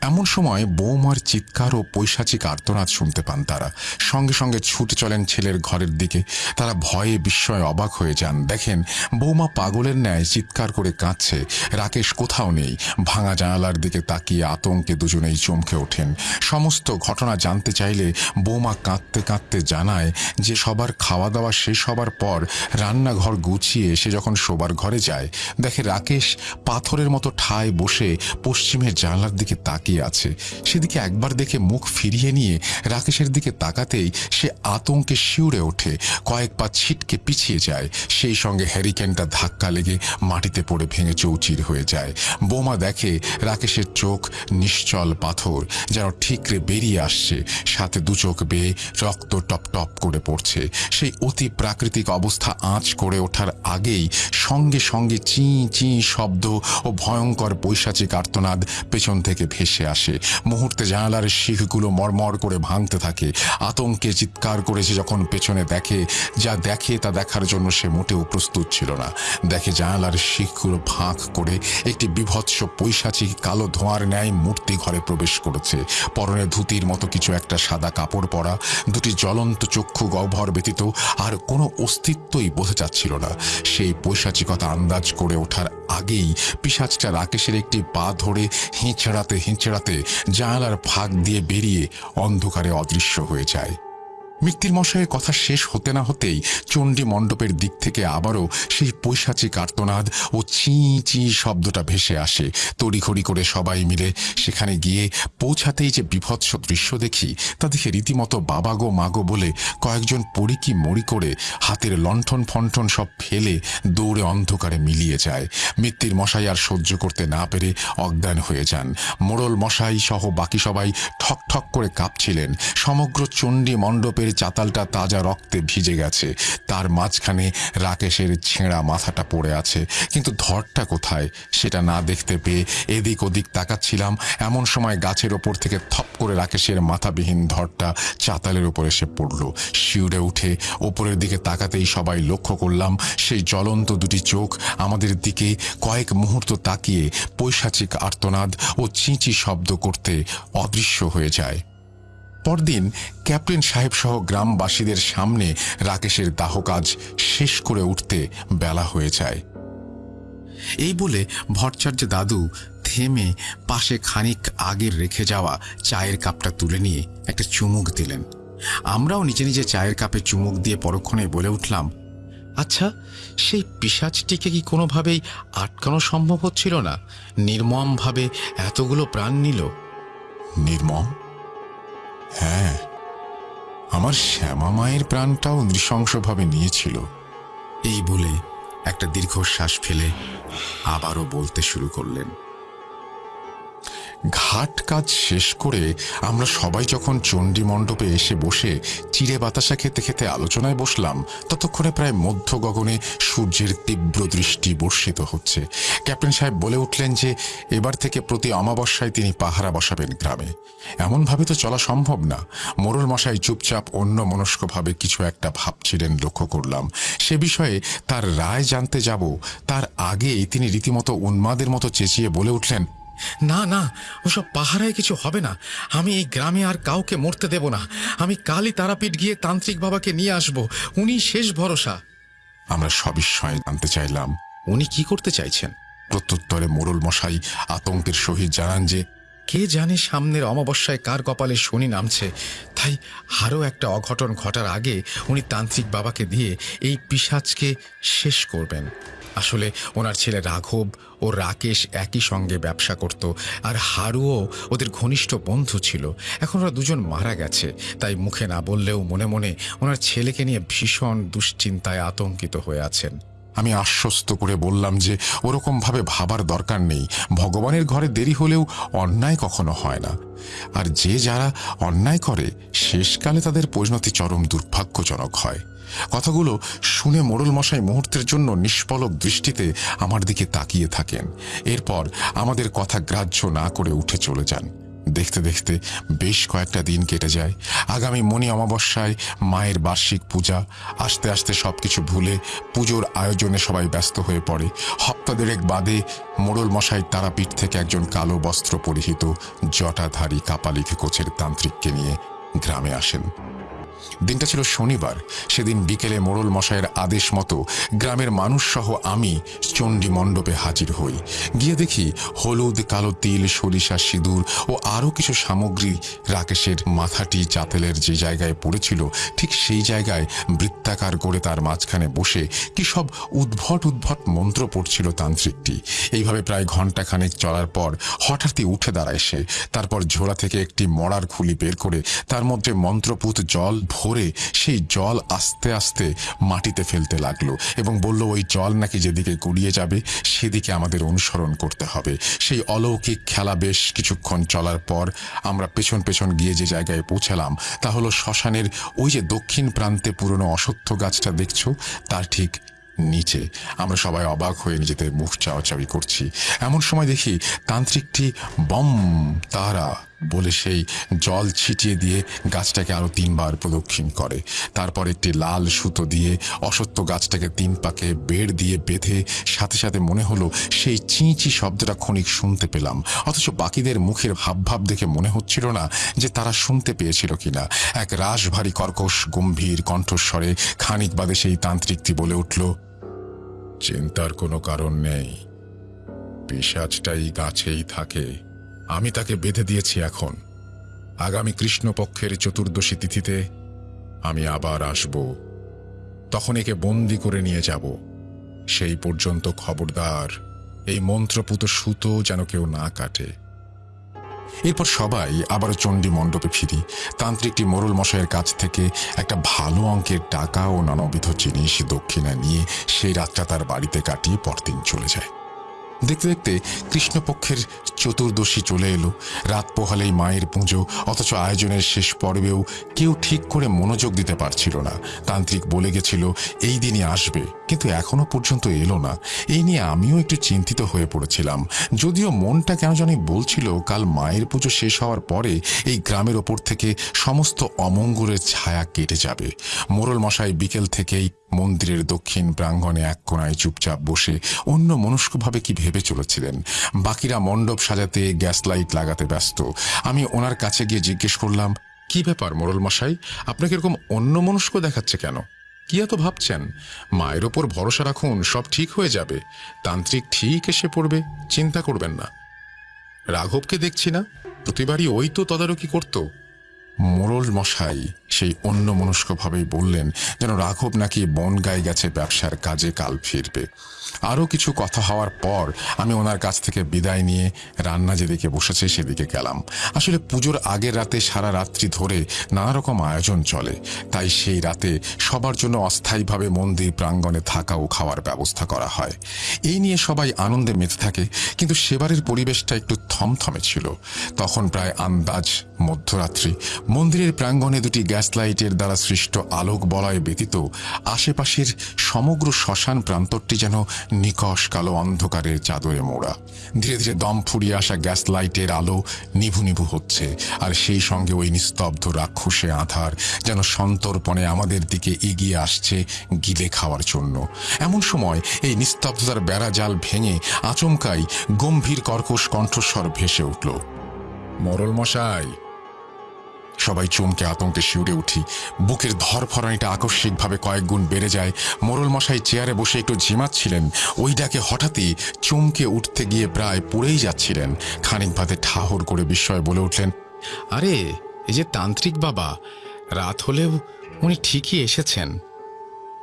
এমন সময় বৌমার চিৎকার ও পৈশাচিক আর্তনাদ শুনতে পান তারা। সঙ্গে সঙ্গে ছুটে চলেন ছেলের ঘরের দিকে। তারা ভয়ে, বিস্ময়ে অবাক হয়ে যান। দেখেন, বৌমা পাগলের ন্যায় চিৎকার করে কাঁদছে। রাকেশ কোথাও নেই। ভাঙা জানালার দিকে তাকিয়ে আতঙ্কে দুজনেই চমকে ওঠেন। সমস্ত ঘটনা জানতে চাইলে বৌমা কাঁদতে কাঁদতে জানায় যে সবার খাওয়া দাওয়া শেষ হবার পর রান্নাঘর গুছিয়ে সে যখন শোবার ঘরে যায়, দেখে রাকেশ পাথরের মতো ঠায় বসে পশ্চিমের জানলার দিকে তাকিয়ে আছে। সেদিকে একবার দেখে মুখ ফিরিয়ে নিয়ে রাকেশের দিকে তাকাতেই সে আতঙ্কে শিউরে ওঠে, কয়েক পা ছিটকে পিছিয়ে যায়। সেই সঙ্গে হ্যারিকেনটা ধাক্কা লেগে মাটিতে পড়ে ভেঙে চৌচির হয়ে যায়। বোমা দেখে রাকেশের চোখ নিশ্চল পাথর, যেন ঠিকরে বেরিয়ে আসছে। সাথে দু চোখ বেয়ে রক্ত টপ টপ করে পড়ছে। সেই অতি প্রাকৃতিক প্রাকৃতিক অবস্থা আঁচ করে ওঠার আগেই সঙ্গে সঙ্গে চি চি শব্দ ও ভয়ঙ্কর পৈশাচিক আর্তনাদ পেছন থেকে ভেসে আসে। মুহূর্তে জানালার শিখগুলো মরমর করে ভাঙতে থাকে। আতঙ্কে চিৎকার করেছে যখন পেছনে দেখে, যা দেখে তা দেখার জন্য সে মোটেও প্রস্তুত ছিল না। দেখে জানালার শিখগুলো ফাঁক করে একটি বিভৎস পৈশাচিক কালো ধোঁয়ার ন্যায় মূর্তি ঘরে প্রবেশ করেছে। পরনে ধুতির মতো কিছু একটা সাদা কাপড় পরা, দুটি জ্বলন্ত চক্ষু গহ্বর ব্যতীত আর কোনো অস্তিত্বই বোঝা যাচ্ছিল না। সেই পৈশাচিকতা আন্দাজ করে ওঠার আগেই পিসাজটা রাকেশের একটি পা ধরে হিঁচড়াতে হিঁচড়াতে জানালার ফাঁক দিয়ে বেরিয়ে অন্ধকারে অদৃশ্য হয়ে যায়। মিত্তির মশাইয়ের কথা শেষ হতে না হতেই চণ্ডী মণ্ডপের দিক থেকে আবারও সেই পৈশাচিক কার্তনাদ ও চি চি শব্দটা ভেসে আসে। তড়িঘড়ি করে সবাই মিলে সেখানে গিয়ে পৌঁছাতেই যে বিভৎস দৃশ্য দেখি, তা দেখে রীতিমতো বাবা গো মাগো বলে কয়েকজন পড়িকি মরি করে হাতের লণ্ঠন ফণ্ঠন সব ফেলে দৌড়ে অন্ধকারে মিলিয়ে যায়। মিত্তির মশাই আর সহ্য করতে না পেরে অজ্ঞান হয়ে যান। মোড়ল মশাই সহ বাকি সবাই ঠক ঠক করে কাঁপছিলেন। সমগ্র চণ্ডী মণ্ডপের চাতালটা তাজা রক্তে ভিজে গেছে। তার মাঝখানে রাকেশের ছেঁড়া মাথাটা পড়ে আছে। কিন্তু ধরটা কোথায়? সেটা না দেখতে পেয়ে এদিক ওদিক তাকাচ্ছিলাম। এমন সময় গাছের ওপর থেকে থপ করে রাকেশের মাথাবিহীন ধরটা চাতালের উপর এসে পড়ল। শিউরে উঠে ওপরের দিকে তাকাতেই সবাই লক্ষ্য করলাম, সেই জ্বলন্ত দুটি চোখ আমাদের দিকে কয়েক মুহূর্ত তাকিয়ে পৈশাচিক আর্তনাদ ও চিঁচি শব্দ করতে অদৃশ্য হয়ে যায়। পরদিন ক্যাপ্টেন সাহেব সহ গ্রামবাসীদের সামনে রাকেশের দাহ কাজ শেষ করে উঠতে বেলা হয়ে যায়। এই বলে ভট্টাচার্য দাদু থেমে পাশে খানিক আগের রেখে যাওয়া চায়ের কাপটা তুলে নিয়ে একটা চুমুক দিলেন। আমরাও নিজে নিজে চায়ের কাপে চুমুক দিয়ে পরক্ষণে বলে উঠলাম আচ্ছা সেই পিসাজটিকে কি কোনোভাবেই আটকানো সম্ভব হচ্ছিল না? নির্মমভাবে এতগুলো প্রাণ নিল? নির্মম? হ্যাঁ আমার শ্যামা মায়ের প্রাণটাও নৃশংসভাবে নিয়েছিল। এই বলে একটা দীর্ঘশ্বাস ফেলে আবারও বলতে শুরু করলেন। ঘাট কাজ শেষ করে আমরা সবাই যখন চণ্ডী মণ্ডপে এসে বসে চিড়ে বাতাসা খেতে খেতে আলোচনায় বসলাম, ততক্ষণে প্রায় মধ্য গগনে সূর্যের তীব্র দৃষ্টি বর্ষিত হচ্ছে। ক্যাপ্টেন সাহেব বলে উঠলেন যে, এবার থেকে প্রতি অমাবস্যায় তিনি পাহারা বসাবেন গ্রামে। এমনভাবে তো চলা সম্ভব না। মোরল মশাই চুপচাপ অন্য মনস্কভাবে কিছু একটা ভাবছিলেন লক্ষ্য করলাম। সে বিষয়ে তার রায় জানতে যাব। তার আগেই তিনি রীতিমতো উন্মাদের মতো চেঁচিয়ে বলে উঠলেন না না ওসব পাহারায় কিছু হবে না। আমি এই গ্রামে আর কাউকে মরতে দেব না। আমি কালই তারাপীঠ গিয়ে তান্ত্রিক বাবাকে নিয়ে আসব। উনি শেষ ভরসা। আমরা সবিস্ময়ে জানতে চাইলাম উনি কি করতে চাইছেন? প্রত্যুত্তরে মোড়ল মশাই আতঙ্কের সহিত জানান যে কে জানে সামনের অমাবস্যায় কার কপালে শনি নামছে। তাই আরও একটা অঘটন ঘটার আগে উনি তান্ত্রিক বাবাকে দিয়ে এই পিসাজকে শেষ করবেন। আসলে ওনার ছেলে রাঘব ও রাকেশ একই সঙ্গে ব্যবসা করত, আর হারুও ওদের ঘনিষ্ঠ বন্ধু ছিল। এখন ওরা দুজন মারা গেছে, তাই মুখে না বললেও মনে মনে ওনার ছেলেকে নিয়ে ভীষণ দুশ্চিন্তায় আতঙ্কিত হয়ে আছেন। আমি আশ্বস্ত করে বললাম যে ওরকম ভাবে ভাবার দরকার নেই, ভগবানের ঘরে দেরি হলেও অন্যায় কখনো হয় না। আর যে যারা অন্যায় করে, শেষকালে তাদের পরিণতি চরম দুর্ভাগ্যজনক হয়। কথাগুলো শুনে মোড়ল মশাই মুহূর্তের জন্য নিষ্পলক দৃষ্টিতে আমার দিকে তাকিয়ে থাকেন। এরপর আমাদের কথা গ্রাহ্য না করে উঠে চলে যান। দেখতে দেখতে বেশ কয়েকটা দিন কেটে যায়। আগামী মণি অমাবস্যায় মায়ের বার্ষিক পূজা। আস্তে আস্তে সবকিছু ভুলে পুজোর আয়োজনে সবাই ব্যস্ত হয়ে পড়ে। হপ্তা দেড়েক বাদে মোড়ল মশাই তারাপীঠ থেকে একজন কালো বস্ত্র পরিহিত জটাধারী কাপালিকে কোচের তান্ত্রিককে নিয়ে গ্রামে আসেন। দিনটা ছিল শনিবার। সেদিন বিকেলে মোড়ল মশাইয়ের আদেশ মতো গ্রামের মানুষ সহ আমি চণ্ডী মণ্ডপে হাজির হই। গিয়ে দেখি হলুদ, কালো তিল, সরিষা, সিঁদুর ও আরও কিছু সামগ্রী রাকেশের মাথাটি চাতেলের যে জায়গায় পড়েছিল, ঠিক সেই জায়গায় বৃত্তাকার করে তার মাঝখানে বসে কি সব উদ্ভট উদ্ভট মন্ত্র পড়ছিল তান্ত্রিকটি। এইভাবে প্রায় ঘন্টাখানেক চলার পর হঠাৎই উঠে দাঁড়ায় সে। তারপর ঝোড়া থেকে একটি মরার খুলি বের করে তার মধ্যে মন্ত্রপুত জল ভরে সেই জল আস্তে আস্তে মাটিতে ফেলতে লাগল এবং বলল, ওই জল নাকি যেদিকে গুড়িয়ে যাবে, সেদিকে আমাদের অনুসরণ করতে হবে। সেই অলৌকিক খেলা বেশ কিছুক্ষণ চলার পর আমরা পেছন পেছন গিয়ে যে জায়গায় পৌঁছালাম, তা হলো শ্মশানের ওই যে দক্ষিণ প্রান্তে পুরনো অসত্য গাছটা দেখছ? তার ঠিক নিচে। আমরা সবাই অবাক হয়ে নিজেদের মুখ চাওয়াচাওয়ি করছি। এমন সময় দেখি তান্ত্রিকটি বম, তারা বলে সেই জল ছিটিয়ে দিয়ে গাছটাকে আরও তিনবার প্রদক্ষিণ করে। তারপর একটি লাল সুতো দিয়ে অসত্য গাছটাকে তিন পাকে বেড় দিয়ে বেঁধে সাথে সাথে মনে হলো সেই চিঁচি শব্দটা ক্ষণিক শুনতে পেলাম। অথচ বাকিদের মুখের ভাবভাব দেখে মনে হচ্ছিল না যে তারা শুনতে পেয়েছিল কিনা। এক রাশভারী কর্কশ গম্ভীর কণ্ঠস্বরে খানিক বাদে সেই তান্ত্রিকটি বলে উঠল, চিন্তার কোনো কারণ নেই। পিসাজটাই গাছেই থাকে। আমি তাকে বেঁধে দিয়েছি এখন। আগামী কৃষ্ণপক্ষের চতুর্দশী তিথিতে আমি আবার আসব। তখন একে বন্দি করে নিয়ে যাব। সেই পর্যন্ত খবরদার, এই মন্ত্রপুত সুতো যেন কেউ না কাটে। এরপর সবাই আবার চণ্ডী মণ্ডপে ফিরি। তান্ত্রিকটি মোরল মশাইয়ের কাছ থেকে একটা ভালো অঙ্কের টাকা ও নানাবিধ জিনিস দক্ষিণা নিয়ে সেই রাতটা তার বাড়িতে কাটিয়ে পরদিন চলে যায়। দেখতে দেখতে কৃষ্ণপক্ষের চতুর্দশী চলে এলো। রাত পোহালেই মায়ের পুজো, অথচ আয়োজনের শেষ পর্বেও কেউ ঠিক করে মনোযোগ দিতে পারছিল না। তান্ত্রিক বলে গেছিল, এই দিনই আসবে। কিন্তু এখনও পর্যন্ত এলো না। এই নিয়ে আমিও একটু চিন্তিত হয়ে পড়েছিলাম। যদিও মনটা কেন জানি বলছিল, কাল মায়ের পুজো শেষ হওয়ার পরে এই গ্রামের ওপর থেকে সমস্ত অমঙ্গলের ছায়া কেটে যাবে। মোরল মশাই বিকেল থেকেই মন্দিরের দক্ষিণ প্রাঙ্গণে এক কোনায় চুপচাপ বসে অন্য মনস্কভাবে কি ভেবে চলেছিলেন? বাকিরা মণ্ডপ সাজাতে গ্যাস লাইট লাগাতে ব্যস্ত। আমি ওনার কাছে গিয়ে জিজ্ঞেস করলাম, কি ব্যাপার মোরল মশাই আপনাকে এরকম অন্য মনস্ক দেখাচ্ছে কেন? কি এত ভাবছেন? মায়ের ওপর ভরসা রাখুন, সব ঠিক হয়ে যাবে। তান্ত্রিক ঠিক এসে পড়বে, চিন্তা করবেন না। রাঘবকে দেখছি না। প্রতিবারই ওই তো তদারকি করতো। মোরল মশাই সেই অন্য মনস্কভাবেই বললেন, যেন রাঘব নাকি বনগায় গেছে ব্যবসার কাজে কাল ফিরবে। আরও কিছু কথা হওয়ার পর আমি ওনার কাছ থেকে বিদায় নিয়ে রান্না যেদিকে বসেছে সেদিকে গেলাম। আসলে পুজোর আগের রাতে সারা রাত্রি ধরে নানা রকম আয়োজন চলে। তাই সেই রাতে সবার জন্য অস্থায়ীভাবে মন্দির প্রাঙ্গণে থাকা ও খাওয়ার ব্যবস্থা করা হয়। এই নিয়ে সবাই আনন্দে মেতে থাকে, কিন্তু সেবারের পরিবেশটা একটু থমথমে ছিল। তখন প্রায় আন্দাজ মধ্যরাত্রি মন্দিরের প্রাঙ্গণে দুটি গ্যাস লাইটের দ্বারা সৃষ্ট আলোক বলয় ব্যতীত আশেপাশের সমগ্র শ্মশান প্রান্তরটি যেন নিকশ কালো অন্ধকারের চাদরে মোড়া। ধীরে ধীরে দম ফুরিয়ে আসা গ্যাস লাইটের আলো নিভু নিভু হচ্ছে, আর সেই সঙ্গে ওই নিস্তব্ধ রাক্ষসে আধার যেন সন্তর্পণে আমাদের দিকে এগিয়ে আসছে গিলে খাওয়ার জন্য। এমন সময় এই নিস্তব্ধতার বেড়া জাল ভেঙে আচমকাই গম্ভীর কর্কশ কণ্ঠস্বর ভেসে উঠল মরল মশাই সবাই চমকে আতঙ্কে শিউরে উঠি। বুকের ধরফরানিটা আকস্মিকভাবে কয়েক গুণ বেড়ে যায়। মোরল মশাই চেয়ারে বসে একটু ঝিমাচ্ছিলেন। ওই ডাকে হঠাৎই চমকে উঠতে গিয়ে প্রায় পড়েই যাচ্ছিলেন। খানিক ভাতে ঠাহর করে বিস্ময় বলে উঠলেন, আরে, এই যে তান্ত্রিক বাবা, রাত হলেও উনি ঠিকই এসেছেন।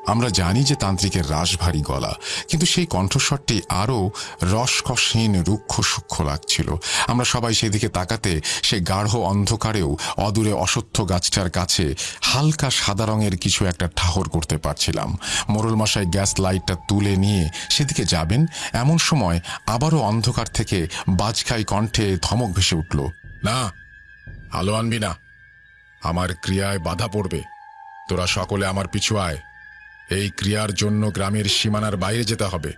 আমরা জানি যে তান্ত্রিকের রাশভারী গলা, কিন্তু সেই কণ্ঠস্বরটি আরও রসকসহীন, রুক্ষ, সূক্ষ্ম লাগছিল। আমরা সবাই সেদিকে তাকাতে সে গাঢ় অন্ধকারেও অদূরে অসত্য গাছটার কাছে হালকা সাদা রঙের কিছু একটা ঠাহর করতে পারছিলাম। মোরল মশাই গ্যাস লাইটটা তুলে নিয়ে সেদিকে যাবেন, এমন সময় আবারও অন্ধকার থেকে বাজখাই কণ্ঠে ধমক ভেসে উঠল, না, আলো আনবি না। আমার ক্রিয়ায় বাধা পড়বে। তোরা সকলে আমার পিছু আয়। এই ক্রিয়ার জন্য গ্রামের সীমানার বাইরে যেতে হবে।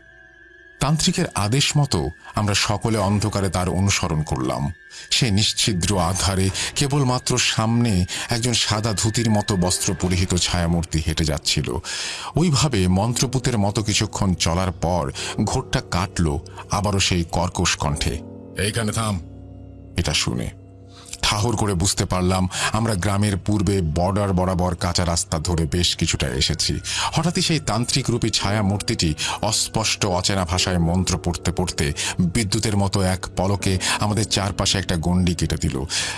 তান্ত্রিকের আদেশ মতো আমরা সকলে অন্ধকারে তার অনুসরণ করলাম। সে নিশ্ছিদ্র আধারে কেবলমাত্র সামনে একজন সাদা ধুতির মতো বস্ত্র পরিহিত ছায়ামূর্তি হেঁটে যাচ্ছিল। ওইভাবে মন্ত্রপুতের মতো কিছুক্ষণ চলার পর ঘোরটা কাটল আবারও সেই কর্কশ কণ্ঠে। এইখানে থাম। এটা শুনে ঠাহর করে বুঝতে পারলাম, আমরা গ্রামের পূর্বে বর্ডার বরাবর কাঁচা রাস্তা ধরে বেশ কিছুটা এসেছি। হঠাৎই সেই তান্ত্রিক রূপী ছায়া মূর্তিটি অস্পষ্ট অচেনা ভাষায় মন্ত্র পড়তে পড়তে বিদ্যুতের মতো এক পলকে আমাদের চারপাশে একটা গণ্ডি কেটে দিল।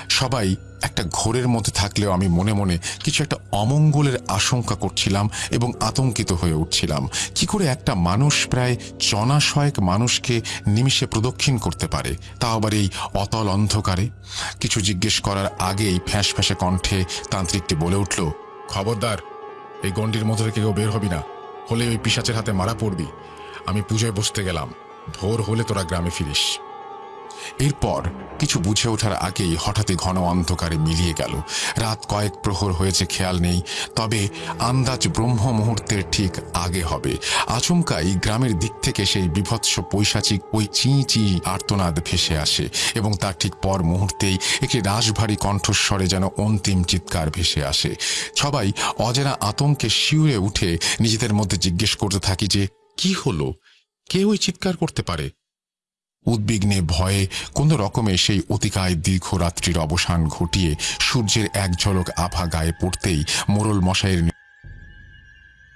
সবাই একটা ঘোরের মধ্যে থাকলেও আমি মনে মনে কিছু একটা অমঙ্গলের আশঙ্কা করছিলাম এবং আতঙ্কিত হয়ে উঠছিলাম। কি করে একটা মানুষ প্রায় চনাশয়েক মানুষকে নিমিষে প্রদক্ষিণ করতে পারে? তা আবার এই অতল অন্ধকারে? কিছু জিজ্ঞেস করার আগেই ফ্যাঁস ফ্যাঁসে কণ্ঠে তান্ত্রিকটি বলে উঠল, খবরদার, এই গণ্ডির মধ্যে কেউ বের হবি না। হলে ওই পিসাচের হাতে মারা পড়বি। আমি পুজোয় বসতে গেলাম। ভোর হলে তোরা গ্রামে ফিরিস। এরপর কিছু বুঝে ওঠার আগেই হঠাৎই ঘন অন্ধকারে মিলিয়ে গেল। রাত কয়েক প্রহর হয়েছে, খেয়াল নেই, তবে আন্দাজ ব্রহ্ম মুহূর্তের ঠিক আগে হবে। আচমকাই গ্রামের দিক থেকে সেই বিভৎস পৈশাচিক ওই চি চি আর্তনাদ ভেসে আসে এবং তার ঠিক পর মুহূর্তেই একটি রাশভারী কণ্ঠস্বরে যেন অন্তিম চিৎকার ভেসে আসে। সবাই অজানা আতঙ্কে শিউরে উঠে নিজেদের মধ্যে জিজ্ঞেস করতে থাকি যে, কি হলো? কে ওই চিৎকার করতে পারে? উদ্বিগ্নে ভয়ে কোন রকমে সেই অতিকায় দীর্ঘ রাত্রির অবসান ঘটিয়ে সূর্যের এক ঝলক আভা গায়ে পড়তেই মোরল মশাইয়ের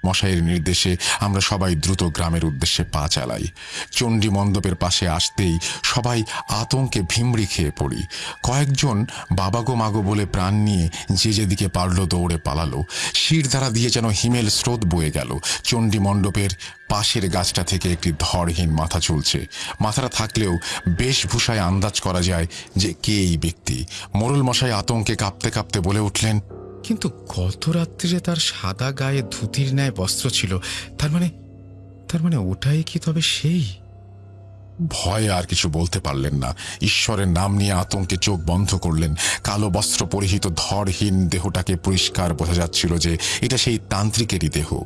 মশাইয়ের নির্দেশে আমরা সবাই দ্রুত গ্রামের উদ্দেশ্যে পা চালাই। চণ্ডী মণ্ডপের পাশে আসতেই সবাই আতঙ্কে ভিমড়ি খেয়ে পড়ি। কয়েকজন বাবাগো মাগো বলে প্রাণ নিয়ে যে যেদিকে পারল দৌড়ে পালালো। শির দিয়ে যেন হিমেল স্রোত বয়ে গেল। চণ্ডী মণ্ডপের পাশের গাছটা থেকে একটি ধরহীন মাথা চলছে। মাথাটা থাকলেও বেশভূষায় আন্দাজ করা যায় যে কে এই ব্যক্তি। মোরল মশাই আতঙ্কে কাঁপতে কাঁপতে বলে উঠলেন কিন্তু গত রাত্রিরে তার সাদা গায়ে ধুতির ন্যায় বস্ত্র ছিল? তার মানে তার মানে ওটাই কি তবে সেই? ভয়ে আর কিছু বলতে পারলেন না। ঈশ্বরের নাম নিয়ে আতঙ্কে চোখ বন্ধ করলেন। কালো বস্ত্র পরিহিত ধরহীন দেহটাকে পরিষ্কার বোঝা যাচ্ছিল যে এটা সেই তান্ত্রিকেরই দেহ।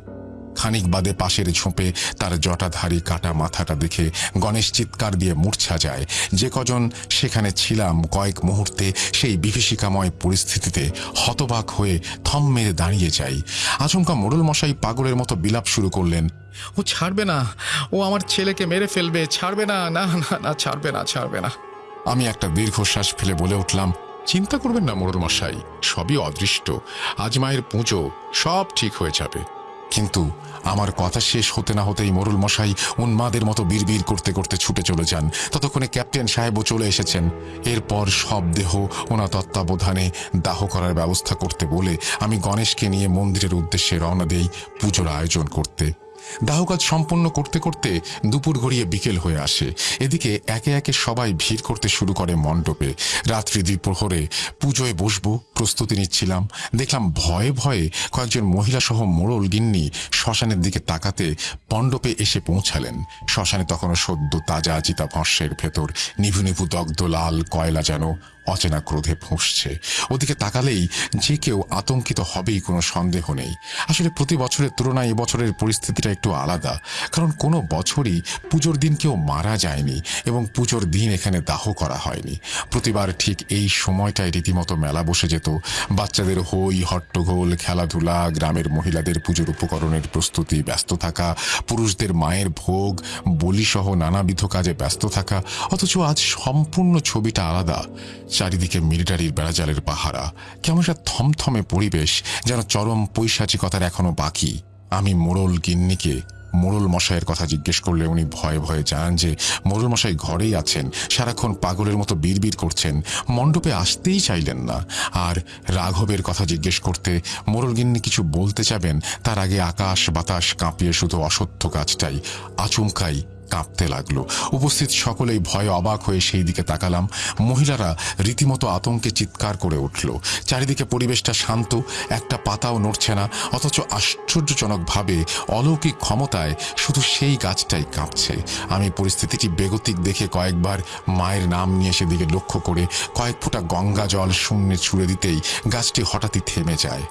খানিক বাদে পাশের ঝোপে তার জটাধারী কাটা মাথাটা দেখে গণেশ চিৎকার দিয়ে মূর্ছা যায়। যে কজন সেখানে ছিলাম কয়েক মুহূর্তে সেই বিভীষিকাময় পরিস্থিতিতে হতবাক হয়ে থম মেরে দাঁড়িয়ে যাই। আচমকা মোড়ল মশাই পাগলের মতো বিলাপ শুরু করলেন, ও ছাড়বে না, ও আমার ছেলেকে মেরে ফেলবে, ছাড়বে না না না না, ছাড়বে না ছাড়বে না। আমি একটা দীর্ঘশ্বাস ফেলে বলে উঠলাম, চিন্তা করবেন না মোড়ল মশাই, সবই অদৃষ্ট, আজ মায়ের পুজো, সব ঠিক হয়ে যাবে। কিন্তু আমার কথা শেষ হতে না হতেই মরুল মশাই উন্মাদের মতো বিড়বিড় করতে করতে ছুটে চলে যান। ততক্ষণে ক্যাপ্টেন সাহেবও চলে এসেছেন। এরপর সব দেহ ওনা তত্ত্বাবধানে দাহ করার ব্যবস্থা করতে বলে আমি গণেশকে নিয়ে মন্দিরের উদ্দেশ্যে রওনা দেই পুজোর আয়োজন করতে। দাহ কাজ সম্পন্ন করতে করতে দুপুর গড়িয়ে বিকেল হয়ে আসে। এদিকে একে একে সবাই ভিড় করতে শুরু করে মণ্ডপে। রাত্রি দ্বিপ্রহরে পুজোয় বসবো, প্রস্তুতি নিচ্ছিলাম। দেখলাম ভয়ে ভয়ে কয়েকজন মহিলা সহ মোড়ল গিন্নি শ্মশানের দিকে তাকাতে মণ্ডপে এসে পৌঁছালেন। শ্মশানে তখনও সদ্য তাজা চিতা ভস্যের ভেতর নিভু নিভু দগ্ধ লাল কয়লা যেন অচেনা ক্রোধে ফুঁসছে। ওদিকে তাকালেই যে কেউ আতঙ্কিত হবেই, কোনো সন্দেহ নেই। আসলে প্রতি বছরের তুলনায় এবছরের পরিস্থিতিটা একটু আলাদা। কারণ কোনো বছরই পুজোর দিন কেউ মারা যায়নি এবং পুজোর দিন এখানে দাহ করা হয়নি। প্রতিবার ঠিক এই সময়টায় রীতিমতো মেলা বসে যেত। বাচ্চাদের হই হট্টগোল, খেলাধুলা, গ্রামের মহিলাদের পুজোর উপকরণের প্রস্তুতি, ব্যস্ত থাকা, পুরুষদের মায়ের ভোগ, বলিসহ নানাবিধ কাজে ব্যস্ত থাকা। অথচ আজ সম্পূর্ণ ছবিটা আলাদা। চারিদিকে মিলিটারির বেড়াজালের পাহারা। কেমন একটা থমথমে পরিবেশ, যেন চরম পৈশাচিকতার এখনও বাকি। আমি মোড়ল গিন্নিকে মোড়ল মশাইয়ের কথা জিজ্ঞেস করলে উনি ভয়ে ভয়ে জানান যে, মোড়ল মশাই ঘরেই আছেন, সারাক্ষণ পাগলের মতো বিড়বিড় করছেন, মণ্ডপে আসতেই চাইলেন না। আর রাঘবের কথা জিজ্ঞেস করতে মোড়ল গিন্নি কিছু বলতে চাবেন, তার আগে আকাশ বাতাস কাঁপিয়ে শুধু অসত্য কাজটাই, আচমকাই কাঁপতে লাগল। উপস্থিত সকলেই ভয়ে অবাক হয়ে সেই দিকে তাকালাম। মহিলারা রীতিমতো আতঙ্কে চিৎকার করে উঠল। চারিদিকে পরিবেশটা শান্ত, একটা পাতাও নড়ছে না, অথচ আশ্চর্যজনকভাবে অলৌকিক ক্ষমতায় শুধু সেই গাছটাই কাঁপছে। আমি পরিস্থিতিটি বেগতিক দেখে কয়েকবার মায়ের নাম নিয়ে সেদিকে লক্ষ্য করে কয়েক ফোঁটা গঙ্গা জল শূন্যে ছুড়ে দিতেই গাছটি হঠাৎই থেমে যায়।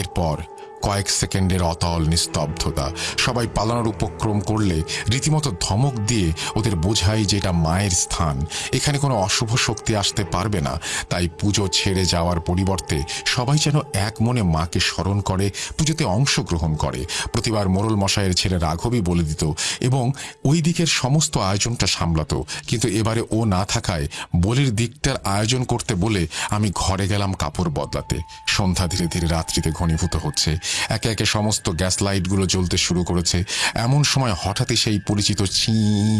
এরপর কয়েক সেকেন্ডের অতল নিস্তব্ধতা। সবাই পালানোর উপক্রম করলে রীতিমতো ধমক দিয়ে ওদের বোঝাই যে এটা মায়ের স্থান। এখানে কোনো অশুভ শক্তি আসতে পারবে না। তাই পুজো ছেড়ে যাওয়ার পরিবর্তে সবাই যেন এক মনে মাকে স্মরণ করে, পুজোতে অংশগ্রহণ করে। প্রতিবার মোরল মশাইয়ের ছেলে রাঘবই বলে দিত, এবং ওই দিকের সমস্ত আয়োজনটা সামলাত। কিন্তু এবারে ও না থাকায় বলির দিকটার আয়োজন করতে বলে আমি ঘরে গেলাম কাপড় বদলাতে। সন্ধ্যা ধীরে ধীরে রাত্রিতে ঘনীভূত হচ্ছে। একে একে সমস্ত গ্যাস লাইটগুলো জ্বলতে শুরু করেছে। এমন সময় হঠাৎই সেই পরিচিত চি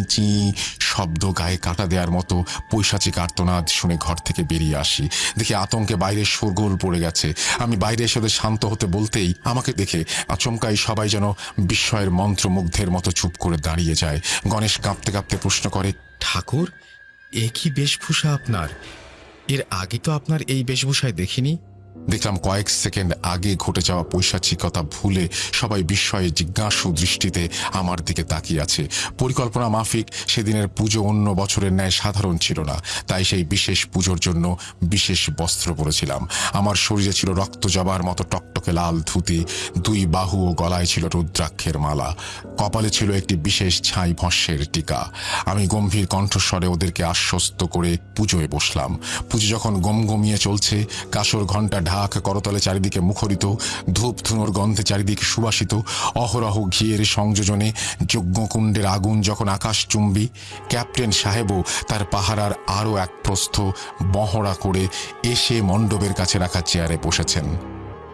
চি শব্দ গায়ে কাটা দেওয়ার মতো পৈশাচিক আর্তনাদ শুনে ঘর থেকে বেরিয়ে আসি। দেখি আতঙ্কে বাইরে শোরগোল পড়ে গেছে। আমি বাইরে এসে ওদের শান্ত হতে বলতেই আমাকে দেখে আচমকাই সবাই যেন বিস্ময়ের মন্ত্রমুগ্ধের মতো চুপ করে দাঁড়িয়ে যায়। গণেশ কাঁপতে কাঁপতে প্রশ্ন করে, ঠাকুর, এ কি বেশভূষা আপনার? এর আগে তো আপনার এই বেশভূষায় দেখিনি। দেখলাম কয়েক সেকেন্ড আগে ঘটে যাওয়া পৈশাচিকতা ভুলে সবাই বিস্ময়ে জিজ্ঞাসু দৃষ্টিতে আমার দিকে তাকিয়ে আছে। পরিকল্পনা মাফিক, সেদিনের পুজো অন্য বছরের ন্যায় সাধারণ ছিল না। তাই সেই বিশেষ পুজোর জন্য বিশেষ বস্ত্র পরেছিলাম। আমার শরীরে ছিল রক্ত জবার মতো টকটকে লাল ধুতি, দুই বাহু ও গলায় ছিল রুদ্রাক্ষের মালা। কপালে ছিল একটি বিশেষ ছাই ভস্যের টিকা। আমি গম্ভীর কণ্ঠস্বরে ওদেরকে আশ্বস্ত করে পুজোয় বসলাম। পুজো যখন গমগমিয়ে চলছে কাসর ঘণ্টা ঢাক করতলে চারিদিকে মুখরিত, ধূপ ধুনোর গন্ধে চারিদিকে সুবাসিত, অহরহ ঘিয়ের সংযোজনে যজ্ঞকুণ্ডের আগুন যখন আকাশ চুম্বি ক্যাপ্টেন সাহেবও তার পাহারার আরও এক প্রস্থ মহড়া করে এসে মণ্ডপের কাছে রাখা চেয়ারে বসেছেন।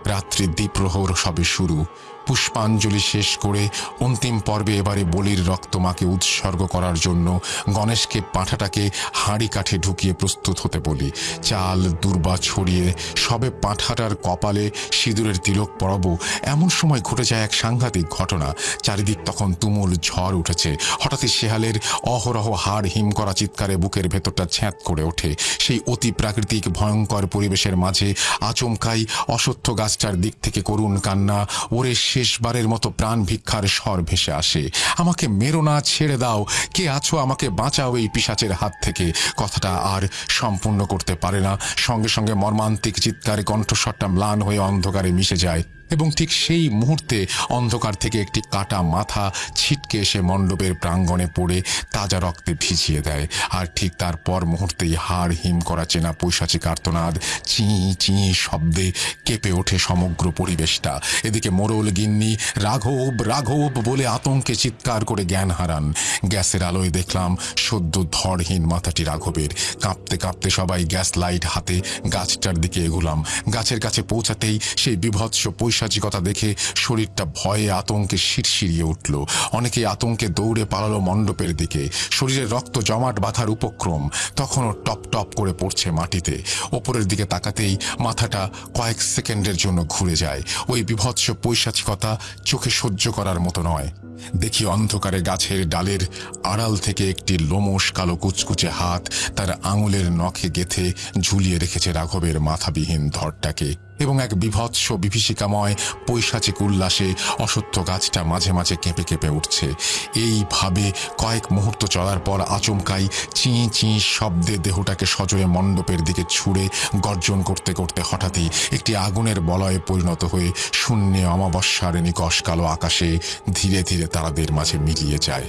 রাত্রি দ্বীপ্রহর সবে শুরু। পুষ্পাঞ্জলি শেষ করে অন্তিম পর্বে এবারে বলির রক্তমাকে উৎসর্গ করার জন্য গণেশকে পাঁঠাটাকে হাঁড়ি কাঠে ঢুকিয়ে প্রস্তুত হতে বলি। চাল, দুর্বা ছড়িয়ে সবে পাঁঠাটার কপালে সিঁদুরের তিলক পরব। এমন সময় ঘটে যায় এক সাংঘাতিক ঘটনা। চারিদিক তখন তুমুল ঝড় উঠেছে। হঠাৎই শেহালের অহরহ হাড় হিম করা চিৎকারে বুকের ভেতরটা ছ্যাঁত করে ওঠে। সেই অতি প্রাকৃতিক ভয়ঙ্কর পরিবেশের মাঝে আচমকাই অসত্য গাছটার দিক থেকে করুণ কান্না, ওরে শেষবারের মতো প্রাণ ভিক্ষার স্বর ভেসে আসে। আমাকে মেরো না, ছেড়ে দাও, কে আছো আমাকে বাঁচাও এই পিসাচের হাত থেকে। কথাটা আর সম্পূর্ণ করতে পারে না। সঙ্গে সঙ্গে মর্মান্তিক চিৎকারে, কণ্ঠস্বরটা ম্লান হয়ে অন্ধকারে মিশে যায়। এবং ঠিক সেই মুহূর্তে অন্ধকার থেকে একটি কাটা মাথা ছিটকে এসে মণ্ডপের প্রাঙ্গণে পড়ে তাজা রক্তে ভিজিয়ে দেয়। আর ঠিক তারপর মুহূর্তেই হাড় হিম করা চেনা পৈশাচিক আর্তনাদ, চি চি শব্দে কেঁপে ওঠে সমগ্র পরিবেশটা। এদিকে মোরল গিন্নি, রাঘব রাঘব বলে আতঙ্কে চিৎকার করে জ্ঞান হারান। গ্যাসের আলোয় দেখলাম সদ্য ধরহীন মাথাটি রাঘবের। কাঁপতে কাঁপতে সবাই গ্যাস লাইট হাতে গাছটার দিকে এগুলাম। গাছের কাছে পৌঁছাতেই সেই বিভৎস পৈশাচিকতা দেখে শরীরটা ভয়ে আতঙ্কে শিরশিরিয়ে উঠল। অনেকেই আতঙ্কে দৌড়ে পালালো মণ্ডপের দিকে। শরীরে রক্ত জমাট বাঁধার উপক্রম তখনও টপ টপ করে পড়ছে মাটিতে। ওপরের দিকে তাকাতেই মাথাটা কয়েক সেকেন্ডের জন্য ঘুরে যায়। ওই বিভৎস পৈশাচিকতা চোখে সহ্য করার মতো নয়। দেখি অন্ধকারে গাছের ডালের আড়াল থেকে একটি লোমশ কালো কুচকুচে হাত তার আঙুলের নখে গেথে ঝুলিয়ে রেখেছে রাঘবের মাথাবিহীন ধরটাকে এবং এক বিভৎস বিভীষিকাময় পৈশাচিক উল্লাসে অসত্য গাছটা মাঝে মাঝে কেঁপে কেঁপে উঠছে। এইভাবে কয়েক মুহূর্ত চলার পর আচমকাই চিঁ চিঁ শব্দে দেহটাকে সজোরে মণ্ডপের দিকে ছুঁড়ে গর্জন করতে করতে হঠাৎই একটি আগুনের বলয়ে পরিণত হয়ে শূন্যে অমাবস্যার নিকশ কালো আকাশে ধীরে ধীরে তারাদের মাঝে মিলিয়ে যায়।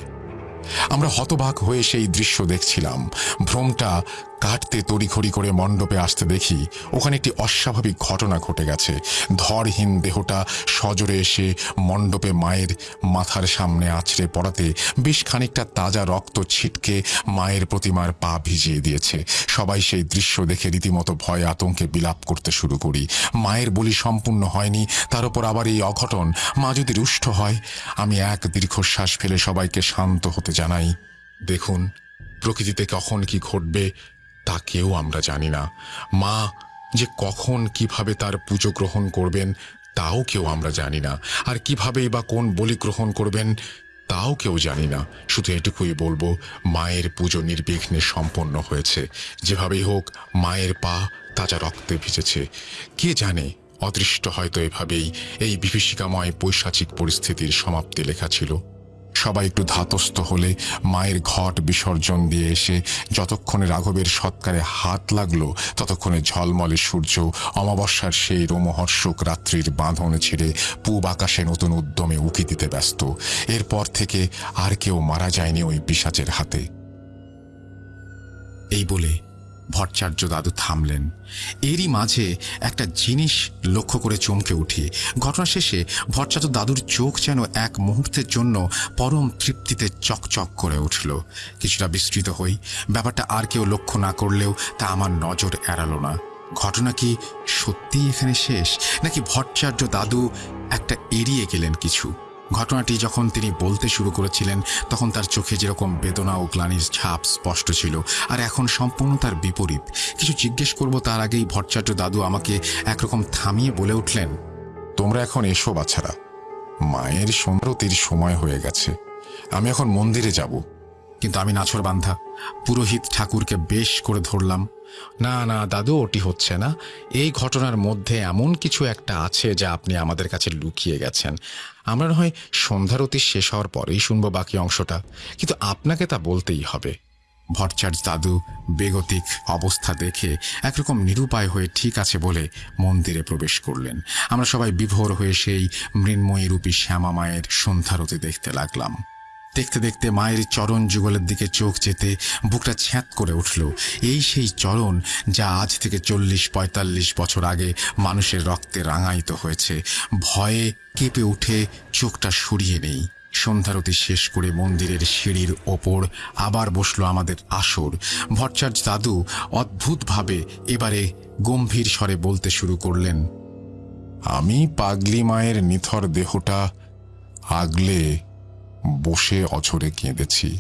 আমরা হতবাক হয়ে সেই দৃশ্য দেখছিলাম। ভ্রমটা কাটতে তড়িঘড়ি করে মণ্ডপে আসতে দেখি ওখানে একটি অস্বাভাবিক ঘটনা ঘটে গেছে। ধরহীন দেহটা সজোরে এসে মণ্ডপে মায়ের মাথার সামনে আছড়ে পড়াতে বেশ খানিকটা তাজা রক্ত ছিটকে মায়ের প্রতিমার পা ভিজিয়ে দিয়েছে। সবাই সেই দৃশ্য দেখে রীতিমতো ভয় আতঙ্কে বিলাপ করতে শুরু করি। মায়ের বলি সম্পূর্ণ হয়নি, তার উপর আবার এই অঘটন। মা যদি রুষ্ট হয়, আমি এক দীর্ঘশ্বাস ফেলে সবাইকে শান্ত হতে জানাই, দেখুন, প্রকৃতিতে কখন কি ঘটবে তা কেউ আমরা জানি না। মা যে কখন কীভাবে তার পুজো গ্রহণ করবেন, তাও কেউ আমরা জানি না। আর কিভাবেই বা কোন বলি গ্রহণ করবেন, তাও কেউ জানি না। শুধু এটুকুই বলব, মায়ের পুজো নির্বিঘ্নে সম্পন্ন হয়েছে। যেভাবেই হোক, মায়ের পা তাজা রক্তে ভিজেছে। কে জানে, অদৃষ্ট হয়তো এভাবেই এই বিভীষিকাময় পৈশাচিক পরিস্থিতির সমাপ্তি লেখা ছিল। সবাই একটু ধাতস্থ হলে মায়ের ঘট বিসর্জন দিয়ে এসে যতক্ষণে রাঘবের সৎকারে হাত লাগল, ততক্ষণে ঝলমলে সূর্য অমাবস্যার সেই রোমহর্ষক রাত্রির বাঁধনে ছেড়ে পূব আকাশে নতুন উদ্যমে উকি দিতে ব্যস্ত। এরপর থেকে আর কেউ মারা যায়নি ওই পিসাচের হাতে। এই বলে ভট্টাচার্য দাদু থামলেন। এরই মাঝে একটা জিনিস লক্ষ্য করে চমকে উঠি। ঘটনা শেষে ভট্টাচার্য দাদুর চোখ যেন এক মুহূর্তের জন্য পরম তৃপ্তিতে চকচক করে উঠল। কিছুটা বিস্তৃত হই, ব্যাপারটা আর কেউ লক্ষ্য না করলেও তা আমার নজর এড়ালো না। ঘটনা কি সত্যিই এখানে শেষ, নাকি ভট্টাচার্য দাদু একটা এড়িয়ে গেলেন কিছু? ঘটনাটি যখন তিনি বলতে শুরু করেছিলেন, তখন তার চোখে যেরকম বেদনা ও গ্লানির ছাপ স্পষ্ট ছিল। আর এখন সম্পূর্ণ তার বিপরীত। কিছু জিজ্ঞেস করব তার আগেই ভট্টাচার্য দাদু আমাকে একরকম থামিয়ে বলে উঠলেন, তোমরা এখন এসো বাছারা মায়ের সৌন্দরতির সময় হয়ে গেছে। আমি এখন মন্দিরে যাব। কিন্তু আমি নাছর বান্ধা পুরোহিত ঠাকুরকে বেশ করে ধরলাম। না না, দাদু, ওটি হচ্ছে না। এই ঘটনার মধ্যে এমন কিছু একটা আছে যা আপনি আমাদের কাছে লুকিয়ে গেছেন। আমরা না হয় সন্ধ্যারতি শেষ হওয়ার পরেই শুনব বাকি অংশটা। কিন্তু আপনাকে তা বলতেই হবে। ভট্টাচার্য দাদু, বেগতিক অবস্থা দেখে একরকম নিরুপায় হয়ে ঠিক আছে বলে মন্দিরে প্রবেশ করলেন। আমরা সবাই বিভোর হয়ে সেই মৃন্ময়ী রূপী শ্যামা মায়ের সন্ধ্যারতি দেখতে লাগলাম। দেখতে দেখতে মায়ের চরণ যুগলের দিকে চোখ যেতে বুকটা ছ্যাঁত করে উঠল। এই সেই চরণ যা আজ থেকে চল্লিশ, পঁয়তাল্লিশ বছর আগে মানুষের রক্তে রাঙায়িত হয়েছে। ভয়ে কেঁপে উঠে চোখটা সরিয়ে নেই। সন্ধ্যারতি শেষ করে মন্দিরের সিঁড়ির ওপর আবার বসল আমাদের আসর। ভট্টাচার্য দাদু অদ্ভুতভাবে এবারে গম্ভীর স্বরে বলতে শুরু করলেন, আমি পাগলি মায়ের নিথর দেহটা আগলে বসে অঝরে কেঁদেছি।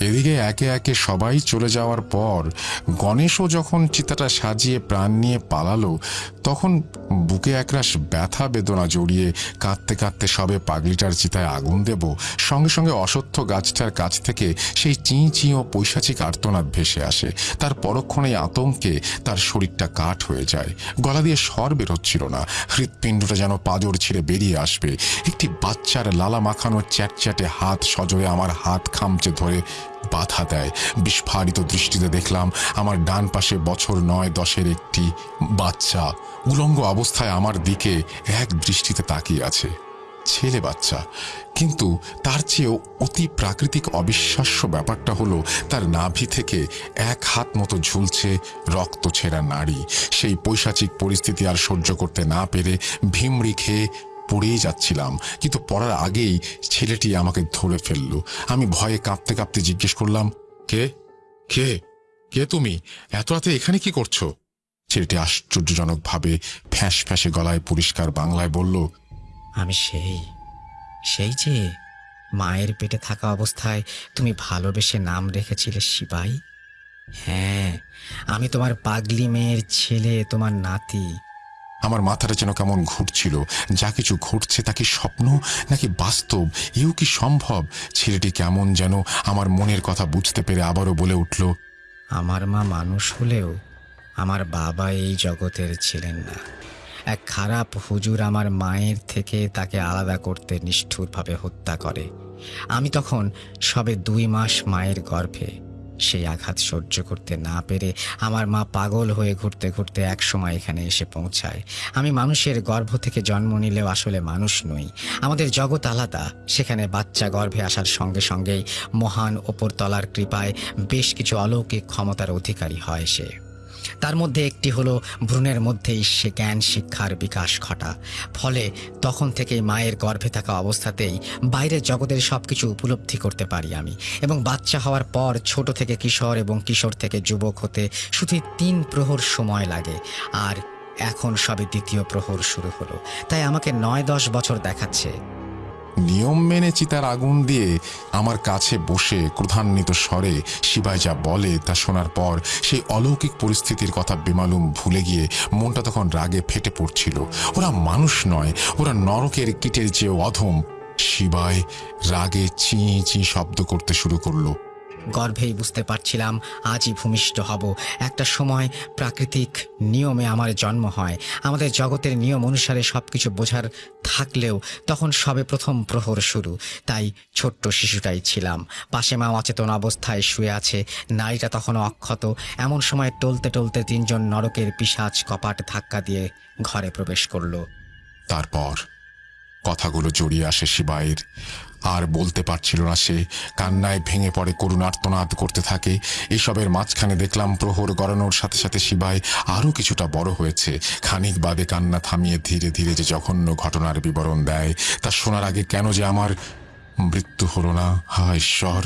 এদিকে একে একে সবাই চলে যাওয়ার পর গণেশও যখন চিতাটা সাজিয়ে প্রাণ নিয়ে পালালো, তখন বুকে একরাশ ব্যথা বেদনা জড়িয়ে কাঁদতে কাঁদতে সবে পাগলিটার চিতায় আগুন দেব, সঙ্গে সঙ্গে অসত্য গাছটার কাছ থেকে সেই চিঁ চিঁ ও পৈশাচিক আর্তনাদ ভেসে আসে। তার পরক্ষণেই আতঙ্কে তার শরীরটা কাঠ হয়ে যায়। গলা দিয়ে স্বর বেরোচ্ছিল না। হৃৎপিণ্ডটা যেন পাজর ছিঁড়ে বেরিয়ে আসবে। একটি বাচ্চার লালা মাখানো চ্যাটচ্যাটে হাত সজোরে আমার হাত খামচে ধরে বাধা দেয়। বিস্ফারিত দৃষ্টিতে দেখলাম আমার ডান পাশে বছর নয় দশের একটি বাচ্চা। উলঙ্গ অবস্থায় আমার দিকে এক দৃষ্টিতে তাকিয়ে আছে। ছেলে বাচ্চা। কিন্তু তার চেয়েও অতি প্রাকৃতিক অবিশ্বাস্য ব্যাপারটা হলো তার নাভি থেকে এক হাত মতো ঝুলছে রক্ত ছেঁড়া নাড়ি। সেই পৈশাচিক পরিস্থিতি আর সহ্য করতে না পেরে ভিমড়ি খেয়ে পড়েই যাচ্ছিলাম। কিন্তু পড়ার আগেই ছেলেটি আমাকে ধরে ফেলল। আমি ভয়ে কাঁপতে কাঁপতে জিজ্ঞেস করলাম, কে? কে? কে তুমি? এত রাতে এখানে কি করছ? ছেলেটি আশ্চর্যজনকভাবে ফ্যাঁস ফ্যাঁসে গলায় পরিষ্কার বাংলায় বলল, আমি সেই সেই যে মায়ের পেটে থাকা অবস্থায় তুমি ভালোবেসে নাম রেখেছিলে শিবাই? হ্যাঁ আমি তোমার পাগলি মেয়ের ছেলে, তোমার নাতি। আমার মাথাটা যেন কেমন ঘুরছিল। যা কিছু ঘটছে তা কি স্বপ্ন নাকি বাস্তব? এও কি সম্ভব? ছেলেটি কেমন যেন আমার মনের কথা বুঝতে পেরে আবারও বলে উঠল, আমার মা মানুষ হলেও আমার বাবা এই জগতের ছিলেন না। এক খারাপ হুজুর আমার মায়ের থেকে তাকে আলাদা করতে নিষ্ঠুরভাবে হত্যা করে। আমি তখন সবে দুই মাস মায়ের গর্ভে সেই আঘাত সহ্য করতে না পেরে আমার মা পাগল হয়ে ঘুরতে ঘুরতে এক সময় এখানে এসে পৌঁছায়। আমি মানুষের গর্ভ থেকে জন্ম নিলেও আসলে মানুষ নই। আমাদের জগৎ আলাদা। সেখানে বাচ্চা গর্ভে আসার সঙ্গে সঙ্গেই মহান ওপরতলার কৃপায় বেশ কিছু অলৌকিক ক্ষমতার অধিকারী হয় সে। তার মধ্যে একটি হলো ভ্রূণের মধ্যেই সে জ্ঞান শিক্ষার বিকাশ ঘটা। ফলে তখন থেকেই মায়ের গর্ভে থাকা অবস্থাতেই বাইরের জগতের সব কিছু উপলব্ধি করতে পারি আমি। এবং বাচ্চা হওয়ার পর ছোট থেকে কিশোর এবং কিশোর থেকে যুবক হতে শুধু তিন প্রহর সময় লাগে। আর এখন সবে দ্বিতীয় প্রহর শুরু হলো। তাই আমাকে নয় দশ বছর দেখাচ্ছে। নিয়ম মেনে চিতার আগুন দিয়ে আমার কাছে বসে ক্রধান্বিত স্বরে শিবাই যা বলে তা শোনার পর সেই অলৌকিক পরিস্থিতির কথা বেমালুম ভুলে গিয়ে মনটা তখন রাগে ফেটে পড়ছিল। ওরা মানুষ নয়, ওরা নরকের কিটের যে অধম। শিবাই রাগে চিঁ চিঁ শব্দ করতে শুরু করল। গর্ভেই বুঝতে পারছিলাম আজই ভূমিষ্ঠ হব। একটা সময় প্রাকৃতিক নিয়মে আমার জন্ম হয়। আমাদের জগতের নিয়ম অনুসারে সব কিছু বোঝার থাকলেও তখন সবে প্রথম প্রহর শুরু। তাই ছোট্ট শিশুটাই ছিলাম। পাশে মা অচেতন অবস্থায় শুয়ে আছে। নারীটা তখনও অক্ষত। এমন সময় টলতে টলতে তিনজন নরকের পিসাজ কপাট ধাক্কা দিয়ে ঘরে প্রবেশ করল। তারপর কথাগুলো জড়িয়ে আসে শিবাইয়ের আর বলতে পারছিল না সে। কান্নায় ভেঙে পড়ে করুণার্তনাদ করতে থাকে। এসবের মাঝখানে দেখলাম প্রহর গড়ানোর সাথে সাথে শিবাই আরও কিছুটা বড় হয়েছে। খানিক বাদে কান্না থামিয়ে ধীরে ধীরে যে জঘন্য ঘটনার বিবরণ দেয়, তা শোনার আগে কেন যে আমার মৃত্যু হলো না। হা ঈশ্বর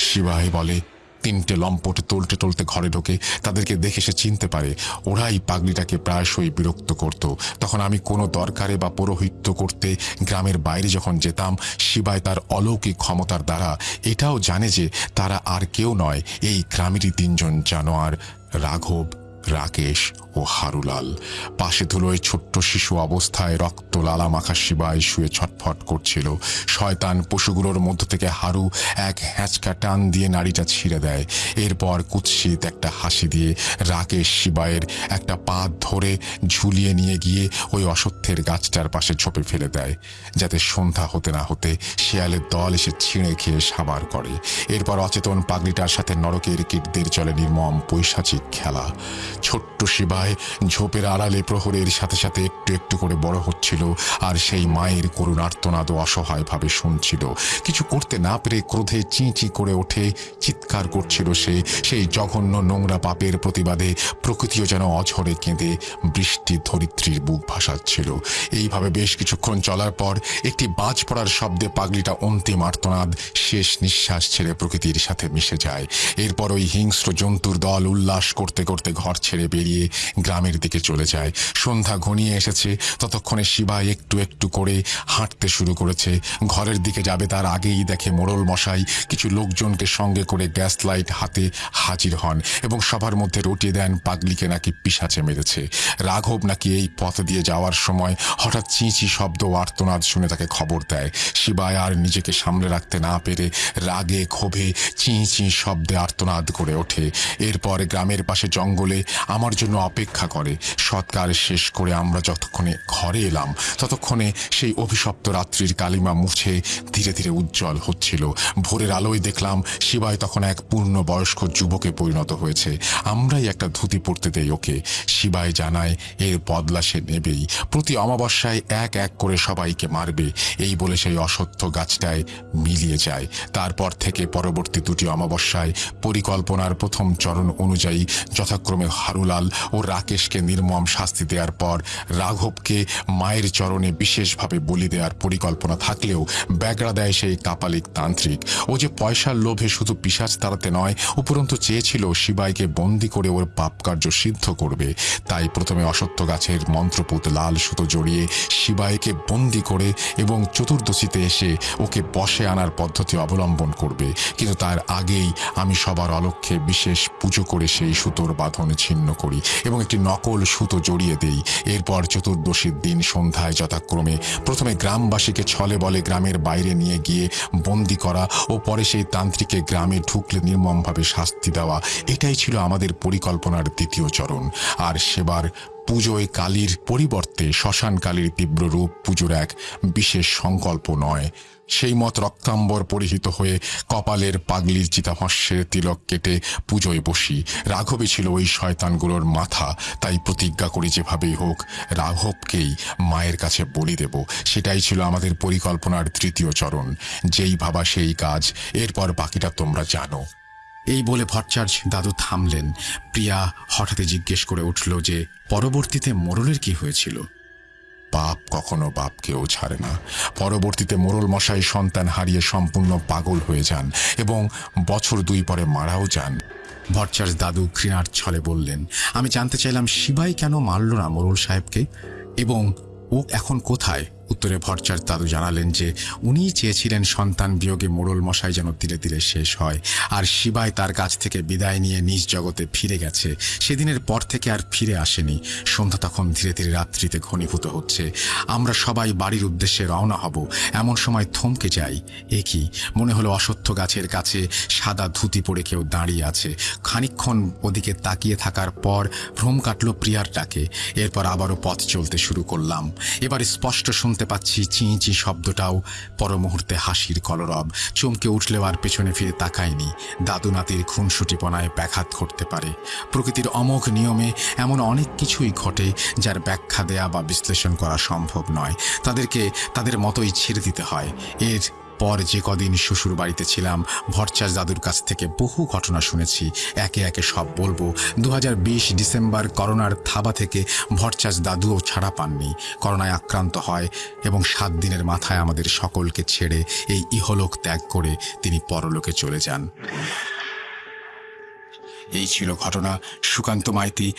শিবাই বলে তিনটে লম্পট টলতে টলতে ঘরে ঢোকে। তাদেরকে দেখে সে চিনতে পারে, ওরাই পাগলিটাকে প্রায়শই বিরক্ত করত। তখন আমি কোনো দরকারে বা পৌরোহিত্য করতে গ্রামের বাইরে যখন যেতাম শিবায় তার অলৌকিক ক্ষমতার দ্বারা এটাও জানে যে তারা আর কেউ নয়, এই গ্রামেরই তিনজন জানোয়ার রাঘব। রাকেশ ও হারুলাল। পাশে ধুলোয় ছোট্ট শিশু অবস্থায় রক্ত লালা মাখা শিবায় শুয়ে ছটফট করছিল। শয়তান পশুগুলোর মধ্য থেকে হারু এক হ্যাঁচকা টান দিয়ে নাড়িটা ছিঁড়ে দেয়। এরপর কুৎসিত একটা হাসি দিয়ে রাকেশ শিবায়ের একটা পা ধরে ঝুলিয়ে নিয়ে গিয়ে ওই অসত্যের গাছটার পাশে ঝোপে ফেলে দেয়। যাতে সন্ধ্যা হতে না হতে শিয়ালের দল এসে ছিঁড়ে খেয়ে সাবার করে। এরপর অচেতন পাগলিটার সাথে নরকের কীটদের চলে নির্মম পৈশাচিক খেলা। ছোট্ট শিবায় ঝোপের আড়ালে প্রহরের সাথে সাথে একটু একটু করে বড় হচ্ছিল আর সেই মায়ের করুণার্তনাদ অসহায়ভাবে শুনছিল। কিছু করতে না পেরে ক্রোধে চি চি করে ওঠে, চিৎকার করছিল সে। সেই জঘন্য নোংরা পাপের প্রতিবাদে প্রকৃতিও যেন অঝরে কেঁদে বৃষ্টি ধরিত্রীর বুক ভাসাচ্ছিল। এইভাবে বেশ কিছুক্ষণ চলার পর একটি বাজ পড়ার শব্দে পাগলিটা অন্তিম আর্তনাদ, শেষ নিঃশ্বাস ছেড়ে প্রকৃতির সাথে মিশে যায়। এরপর ওই হিংস্র জন্তুর দল উল্লাস করতে করতে ঘর ছেড়ে বেরিয়ে গ্রামের দিকে চলে যায়। সন্ধ্যা ঘনিয়ে এসেছে। ততক্ষণে শিবা একটু একটু করে হাঁটতে শুরু করেছে। ঘরের দিকে যাবে তার আগেই দেখে মোড়ল মশাই কিছু লোকজনকে সঙ্গে করে গ্যাস লাইট হাতে হাজির হন এবং সবার মধ্যে রটিয়ে দেন, পাগলিকে নাকি পিসাচে মেরেছে। রাঘব নাকি এই পথ দিয়ে যাওয়ার সময় হঠাৎ চিঁচি শব্দ আর্তনাদ শুনে তাকে খবর দেয়। শিবায় আর নিজেকে সামলে রাখতে না পেরে রাগে ক্ষোভে চিঁ চিঁ শব্দে আর্তনাদ করে ওঠে। এরপর গ্রামের পাশে জঙ্গলে আমার জন্য অপেক্ষা করে। সৎকার শেষ করে আমরা যতক্ষণে ঘরে এলাম, ততক্ষণে সেই অভিশপ্ত রাত্রির কালিমা মুছে ধীরে ধীরে উজ্জ্বল হচ্ছিল। ভোরের আলোয় দেখলাম শিবায় তখন এক পূর্ণ বয়স্ক যুবকে পরিণত হয়েছে। আমরাই একটা ধুতি পড়তে দেই ওকে। শিবায় জানায়, এর বদলা সে নেবেই। প্রতি অমাবস্যায় এক এক করে সবাইকে মারবে। এই বলে সেই অসত্য গাছটায় মিলিয়ে যায়। তারপর থেকে পরবর্তী দুটি অমাবস্যায় পরিকল্পনার প্রথম চরণ অনুযায়ী যথাক্রমে হারুলাল ও রাকেশকে নির্মম শাস্তি দেওয়ার পর রাঘবকে মায়ের চরণে বিশেষভাবে বলি দেওয়ার পরিকল্পনা থাকলেও ব্যাগড়া দেয় সেই কাপালিক তান্ত্রিক। ও যে পয়সার লোভে শুধু পিসাজ তাড়াতে নয়, উপরন্তু চেয়েছিল শিবাইকে বন্দি করে ওর পাপকার্য সিদ্ধ করবে। তাই প্রথমে অসত্য গাছের মন্ত্রপুত লাল সুতো জড়িয়ে শিবাইকে বন্দি করে এবং চতুর্দশীতে এসে ওকে বসে আনার পদ্ধতি অবলম্বন করবে। কিন্তু তার আগেই আমি সবার অলক্ষ্যে বিশেষ পুজো করে সেই সুতোর বাঁধন ছিন্ন করি এবং একটি নকল সুতো জড়িয়ে দেই। এরপর চতুর্দশীর দিন সন্ধ্যায় যথাক্রমে প্রথমে গ্রামবাসীকে ছলে বলে গ্রামের বাইরে নিয়ে গিয়ে বন্দি করা ও পরে সেই তান্ত্রিককে গ্রামে ঢুকলে নির্মমভাবে শাস্তি দেওয়া। এটাই ছিল আমাদের পরিকল্পনার দ্বিতীয় চরণ। আর সেবার পুজোয় কালীর পরিবর্তে শ্মশান কালীর তীব্র রূপ পুজোর এক বিশেষ সংকল্প নয়। সেই মত রক্তাম্বর পরিহিত হয়ে কপালের পাগলির চিতাভস্যের তিলক কেটে পুজোয় বসি। রাঘবে ছিল ওই শয়তানগুলোর মাথা, তাই প্রতিজ্ঞা করি যেভাবেই হোক, রাঘবকেই মায়ের কাছে বলি দেব। সেটাই ছিল আমাদের পরিকল্পনার তৃতীয় চরণ। যেই ভাবা সেই কাজ, এরপর বাকিটা তোমরা জানো। এই বলে ভট্টাচার্য দাদু থামলেন। প্রিয়া হঠাৎ জিজ্ঞেস করে উঠল যে পরবর্তীতে মোরলের কি হয়েছিল? বাপ কখনো বাপকেও ছাড়ে না। পরবর্তীতে মোরল মশাই সন্তান হারিয়ে সম্পূর্ণ পাগল হয়ে যান এবং বছর দুই পরে মারাও যান। ভট্টাচার্য দাদু ঘৃণার ছলে বললেন আমি জানতে চাইলাম শিবাই কেন মারল না মোরল সাহেবকে? এবং ও এখন কোথায়? উত্তরে ভট্টাচার্য দাদু জানালেন যে উনিই চেয়েছিলেন সন্তান বিয়োগে মোড়ল মশাই যেন ধীরে ধীরে শেষ হয়। আর শিবাই তার কাছ থেকে বিদায় নিয়ে নিজ জগতে ফিরে গেছে। সেদিনের পর থেকে আর ফিরে আসেনি। সন্ধ্যা তখন ধীরে ধীরে রাত্রিতে ঘনীভূত হচ্ছে। আমরা সবাই বাড়ির উদ্দেশ্যে রওনা হব। এমন সময় থমকে যাই। এ কি? মনে হলো অসত্য গাছের কাছে সাদা ধুতি পরে কেউ দাঁড়িয়ে আছে। খানিকক্ষণ ওদিকে তাকিয়ে থাকার পর ভ্রম কাটল প্রিয়ার ডাকে। এরপর আবারও পথ চলতে শুরু করলাম। এবার স্পষ্ট শুনতে পাচ্ছি চি চি শব্দটাও পর মুহূর্তে হাসির কলরব। চমকে উঠলেও আর পেছনে ফিরে তাকায়নি। দাদু নাতির খুনসুটিপনায় ব্যাঘাত ঘটতে পারে। প্রকৃতির অমোঘ নিয়মে এমন অনেক কিছুই ঘটে যার ব্যাখ্যা দেয়া বা বিশ্লেষণ করা সম্ভব নয়। তাদেরকে তাদের মতোই ছেড়ে দিতে হয়। এর পর যে কদিন শ্বশুর বাড়িতে ছিলাম ভরচাজ দাদুর কাছ থেকে বহু ঘটনা শুনেছি। একে একে সব বলব। দু হাজার বিশ ডিসেম্বর করোনার থাবা থেকে ভরচাজ দাদুও ছাড়া পাননি। করোনায় আক্রান্ত হয় এবং সাত দিনের মাথায় আমাদের সকলকে ছেড়ে এই ইহলোক ত্যাগ করে তিনি পরলোকে চলে যান। এই ছিল ঘটনা সুকান্ত মাইতি।